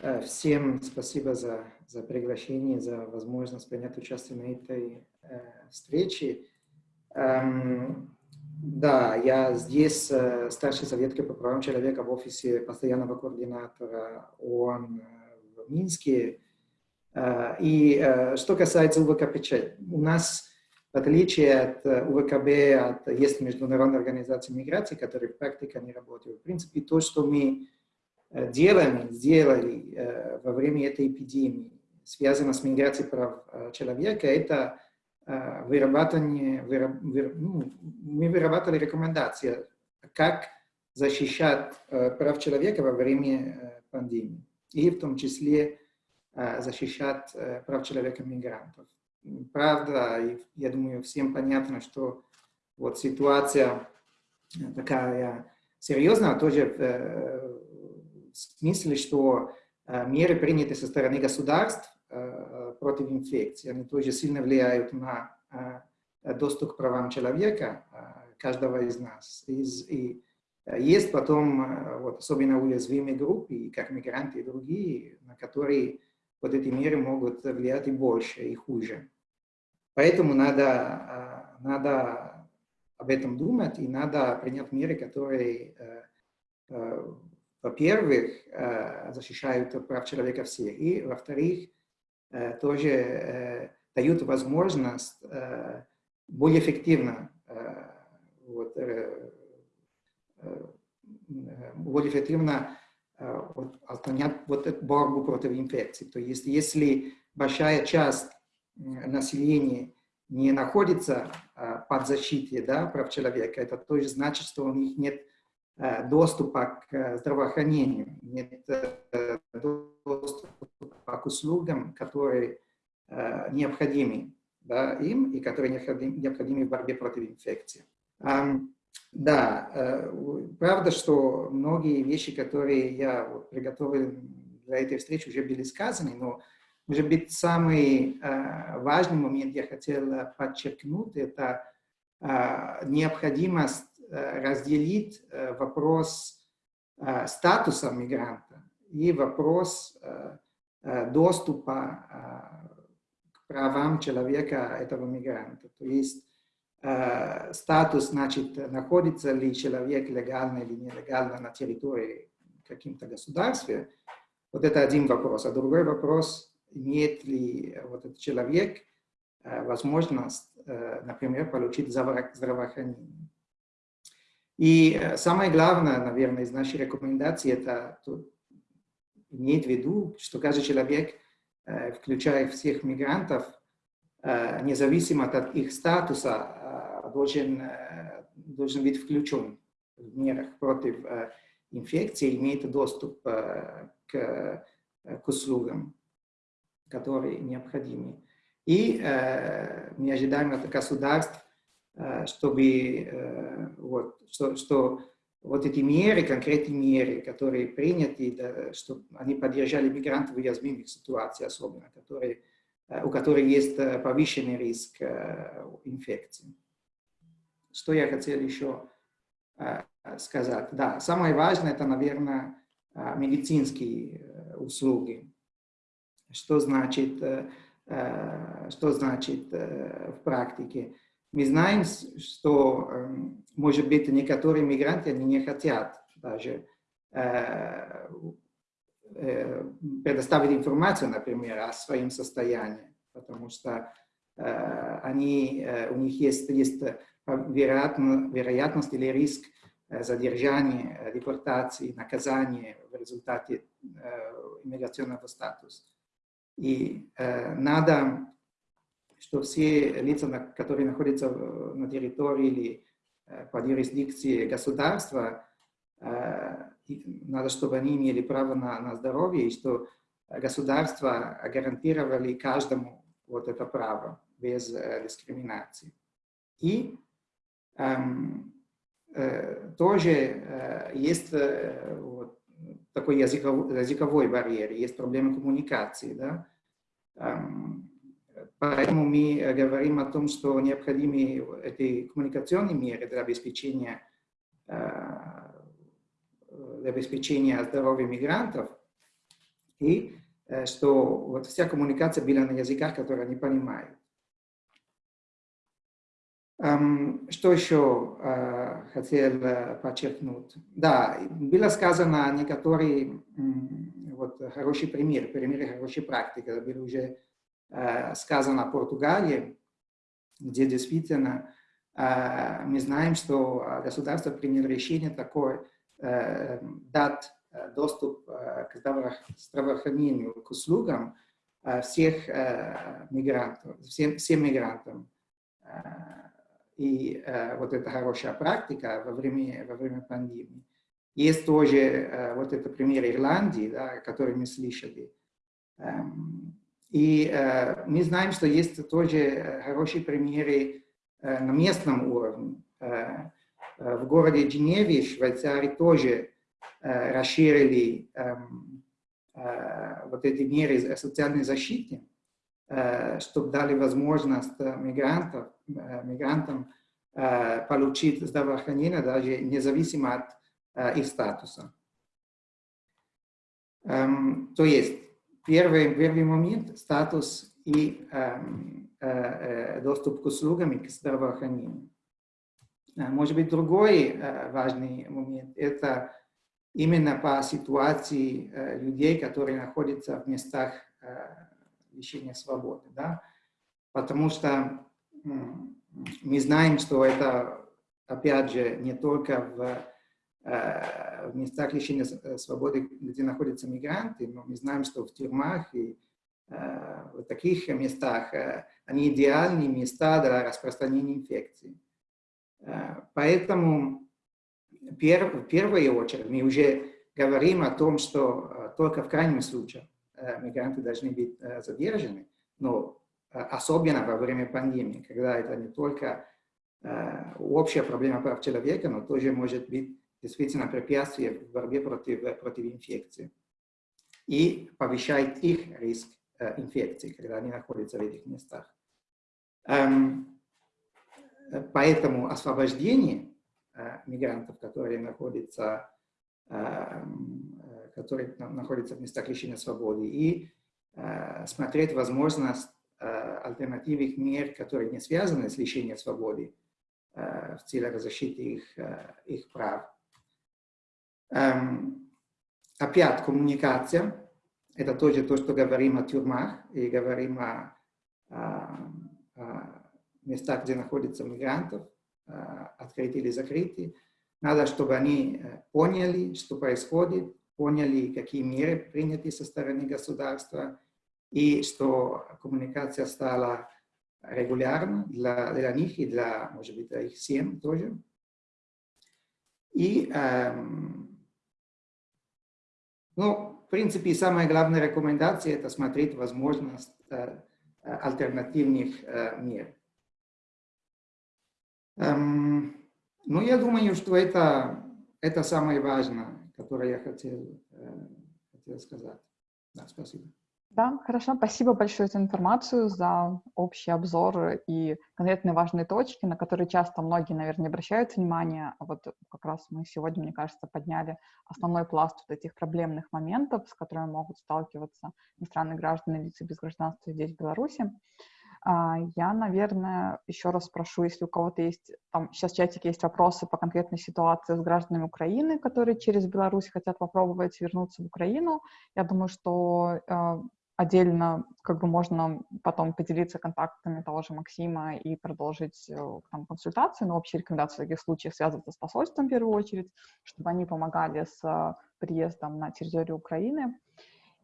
Э, всем спасибо за, за приглашение, за возможность принять участие на этой э, встрече. Эм, да, я здесь э, старший советник по правам человека в офисе постоянного координатора ООН в Минске. И что касается УВКПЧ, у нас в отличие от э, УВКБ, от, есть Международная организация миграции, которая в практике не работает. В принципе, то, что мы э, делаем, сделали э, во время этой эпидемии, связано с миграцией прав человека, это вырабатывание, выраб, ну, мы вырабатывали рекомендации, как защищать прав человека во время пандемии, и в том числе защищать прав человека мигрантов правда, я думаю, всем понятно, что вот ситуация такая серьезная, тоже э, в смысле, что э, меры, приняты со стороны государств э, против инфекции, они тоже сильно влияют на доступ к правам человека, каждого из нас. И есть потом, вот, особенно уязвимые группы, как мигранты и другие, на которые вот эти меры могут влиять и больше, и хуже. Поэтому надо, а, надо об этом думать и надо принять меры, которые, э, э, во-первых, э, защищают прав человека всех, и, во-вторых, тоже дают возможность более эффективно вот, более эффективно вот, отклонять вот борьбу против инфекции. То есть, если большая часть населения не находится а, под защитой да, прав человека, это тоже значит, что у них нет доступа к здравоохранению, нет э, доступа к услугам, которые необходимы да, им и которые необходимы в борьбе против инфекции. Да, э, правда, что многие вещи, которые я приготовил для этой встречи, уже были сказаны, но может быть, самый э, важный момент я хотел подчеркнуть, это э, необходимость разделить вопрос статуса мигранта и вопрос доступа к правам человека этого мигранта. То есть статус, значит, находится ли человек легально или нелегально на территории каким-то государстве. Вот это один вопрос. А другой вопрос, имеет ли э, вот этот человек э, возможность, э, например, получить здравоохранение. И самое главное, наверное, из нашей рекомендации, это иметь в виду, что каждый человек, включая всех мигрантов, независимо от их статуса, должен, должен быть включен в мерах против инфекции, имеет доступ к, к услугам которые необходимы. И э, мы ожидаем от государств, э, чтобы э, вот, что, что вот эти меры, конкретные меры, которые приняты, да, чтобы они поддержали мигрантов в уязвимых ситуациях особенно, которые, э, у которых есть э, повышенный риск э, инфекции. Что я хотел еще э, сказать? Да, самое важное это, наверное, э, медицинские э, услуги что значит, что значит в практике. Мы знаем, что, эм, может быть, некоторые мигранты они не хотят даже предоставить информацию, например, о своем состоянии, потому что они, у них есть, есть вероятно, вероятность или риск задержания, депортации, наказания в результате иммиграционного статуса. И э, надо, что все лица, которые находятся на территории или э, под юрисдикцией государства, э, надо, чтобы они имели право на, на здоровье, и что государство гарантировали каждому вот это право без э, дискриминации. И эм, э, тоже э, есть э, вот, такой языковой, языковой барьер, есть проблемы коммуникации. Да? Поэтому мы говорим о том, что необходимы эти коммуникационные меры для обеспечения, для обеспечения здоровья мигрантов. И что вот вся коммуникация была на языках, которые они понимают. Что еще хотел подчеркнуть? Да, было сказано некоторые вот, хорошие примеры, примеры хорошей практики. Это было уже сказано о Португалии, где действительно мы знаем, что государство приняло решение такое, дать доступ к здравоохранению, к услугам всех мигрантов, всем, всем мигрантам. И вот эта хорошая практика во время, во время пандемии. Есть тоже вот это пример Ирландии, да, который мы слышали. И мы знаем, что есть тоже хорошие примеры на местном уровне. В городе Женеве, Швейцарии, тоже расширили вот эти меры социальной защиты, чтобы дали возможность мигрантов, мигрантам получить здравоохранение даже независимо от их статуса. То есть, первый, первый момент – статус и доступ к услугам и к здравоохранению. Может быть, другой важный момент – это именно по ситуации людей, которые находятся в местах лишения свободы. Да? Потому что мы знаем, что это, опять же, не только в, в местах лишения свободы, где находятся мигранты, но мы знаем, что в тюрьмах и в таких местах они идеальные места для распространения инфекции. Поэтому в первую очередь мы уже говорим о том, что только в крайнем случае мигранты должны быть задержаны, но особенно во время пандемии, когда это не только общая проблема прав человека, но тоже может быть действительно препятствие в борьбе против, против инфекции и повышает их риск инфекции, когда они находятся в этих местах. Поэтому освобождение мигрантов, которые находятся, которые находятся в местах лишения свободы, и смотреть возможность альтернативных мер, которые не связаны с лишением свободы, в целях защиты их, их прав. Опять коммуникация. Это тоже то, что говорим о тюрьмах и говорим о, о, о местах, где находятся мигрантов, открыты или закрыты. Надо, чтобы они поняли, что происходит, поняли, какие меры приняты со стороны государства, и что коммуникация стала регулярна для, для них и для, может быть, для их семей тоже. И, эм, ну, в принципе, самая главная рекомендация – это смотреть возможность э, альтернативных э, мер. Эм, ну, я думаю, что это, это самое важное, которое я хотел, э, хотел сказать. Да, спасибо. Да, хорошо. Спасибо большое за информацию, за общий обзор и конкретные важные точки, на которые часто многие, наверное, не обращают внимания. А вот как раз мы сегодня, мне кажется, подняли основной пласт вот этих проблемных моментов, с которыми могут сталкиваться иностранные граждане, лица без гражданства здесь, в Беларуси. А, я, наверное, еще раз спрошу, если у кого-то есть, там сейчас в чатике есть вопросы по конкретной ситуации с гражданами Украины, которые через Беларусь хотят попробовать вернуться в Украину. Я думаю, что а, отдельно как бы можно потом поделиться контактами того же Максима и продолжить э, там, консультацию, но общие рекомендации в таких случаях связываться с посольством в первую очередь, чтобы они помогали с э, приездом на территорию Украины.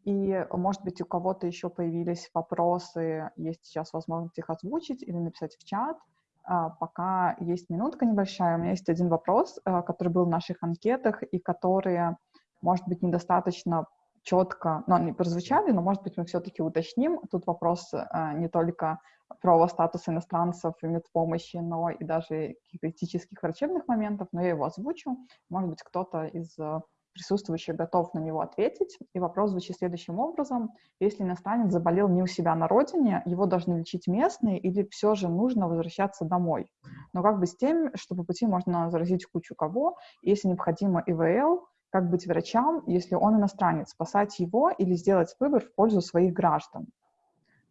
И, может быть, у кого-то еще появились вопросы, есть сейчас возможность их озвучить или написать в чат. А, пока есть минутка небольшая, у меня есть один вопрос, э, который был в наших анкетах и который, может быть, недостаточно четко, но они прозвучали, но, может быть, мы все-таки уточним. Тут вопрос а, не только про статус иностранцев и медпомощи, но и даже каких-то этических врачебных моментов, но я его озвучу. Может быть, кто-то из э, присутствующих готов на него ответить. И вопрос звучит следующим образом. Если иностранец заболел не у себя на родине, его должны лечить местные или все же нужно возвращаться домой? Но как бы с тем, что по пути можно заразить кучу кого, если необходимо ИВЛ, Как быть врачам, если он иностранец? Спасать его или сделать выбор в пользу своих граждан?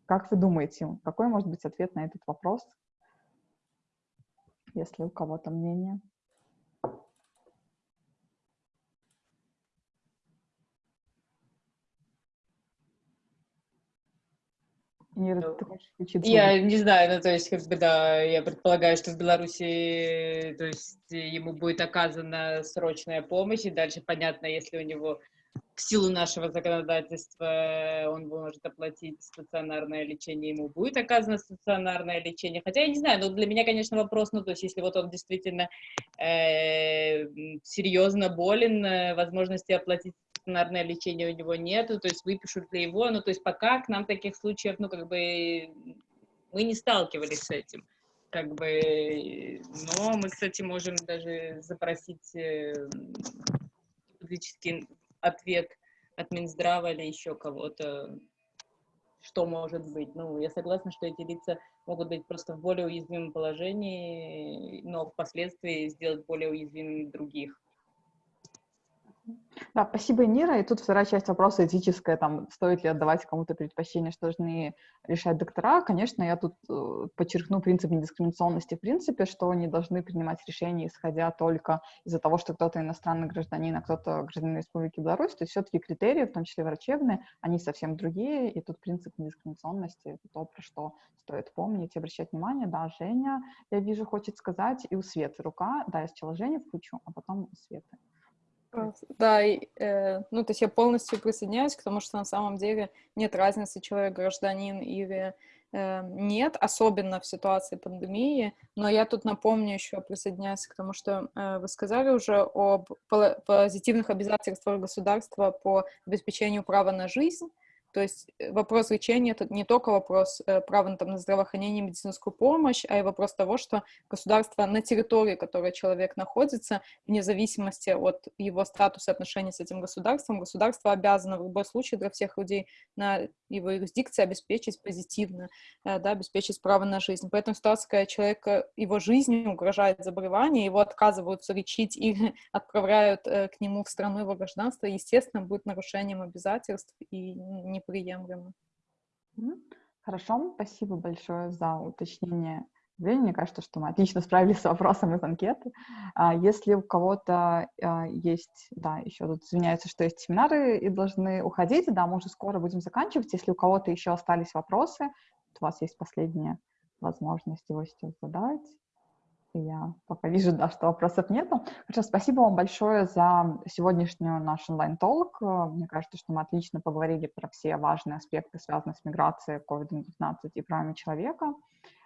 Как вы думаете, какой может быть ответ на этот вопрос? Если у кого-то мнение. Ира, Ну, ты хочешь включить Я не знаю, ну, то есть, как бы, да, я предполагаю, что в Беларуси, то есть, ему будет оказана срочная помощь, и дальше понятно, если у него в силу нашего законодательства он может оплатить стационарное лечение, ему будет оказано стационарное лечение. Хотя я не знаю, но для меня, конечно, вопрос, ну, то есть, если вот он действительно э, серьезно болен, э, возможности оплатить стационарное лечение у него нету, то есть выпишут ли его, ну, то есть пока к нам таких случаев, ну, как бы, мы не сталкивались с этим, как бы, но мы, кстати, можем даже запросить э, гипотетический ответ от Минздрава или еще кого-то, что может быть. Ну, я согласна, что эти лица могут быть просто в более уязвимом положении, но впоследствии сделать более уязвимыми других. Да, спасибо, Нира. И тут вторая часть вопроса этическая, там, стоит ли отдавать кому-то предпочтение, что должны решать доктора. Конечно, я тут э, подчеркну принцип недискриминационности в принципе, что они должны принимать решения, исходя только из-за того, что кто-то иностранный гражданин, а кто-то гражданин Республики Беларусь. То есть все-таки критерии, в том числе врачебные, они совсем другие, и тут принцип недискриминационности — это то, про что стоит помнить и обращать внимание. Да, Женя, я вижу, хочет сказать, и у Светы рука. Да, я сначала Женю включу, а потом у Светы. Да, и, э, ну, то есть я полностью присоединяюсь к тому, что на самом деле нет разницы, человек гражданин или э, нет, особенно в ситуации пандемии. Но я тут напомню еще, присоединяюсь к тому, что э, вы сказали уже об позитивных обязательствах государства по обеспечению права на жизнь. То есть э, вопрос лечения — это не только вопрос э, права там, на здравоохранение и медицинскую помощь, а и вопрос того, что государство на территории, которой человек находится, вне зависимости от его статуса и отношений с этим государством, государство обязано в любой случае для всех людей на его юрисдикции обеспечить позитивно, э, да, обеспечить право на жизнь. Поэтому ситуация, когда человека, его жизни угрожает заболевание, его отказываются лечить или отправляют к нему в страну его гражданства, естественно, будет нарушением обязательств и неприемлемо. Мгм. Хорошо, спасибо большое за уточнение. Мне кажется, что мы отлично справились с вопросом из анкеты. А, Если у кого-то а, есть, да, еще тут извиняются, что есть семинары и должны уходить, да, мы уже скоро будем заканчивать. Если у кого-то еще остались вопросы, у вас есть последняя возможность его сейчас задать. Я пока вижу, да, что вопросов нету. Хорошо, спасибо вам большое за сегодняшнюю наш онлайн-толк. Мне кажется, что мы отлично поговорили про все важные аспекты, связанные с миграцией, COVID-19 и правами человека.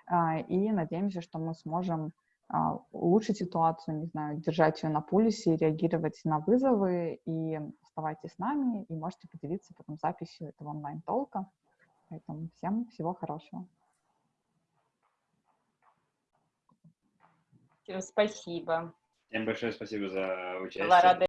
А, И надеемся, что мы сможем а, улучшить ситуацию, не знаю, держать ее на пульсе, реагировать на вызовы. И оставайтесь с нами, и можете поделиться потом записью этого онлайн-толка. Поэтому всем всего хорошего. Спасибо. Всем большое спасибо за участие. Была рада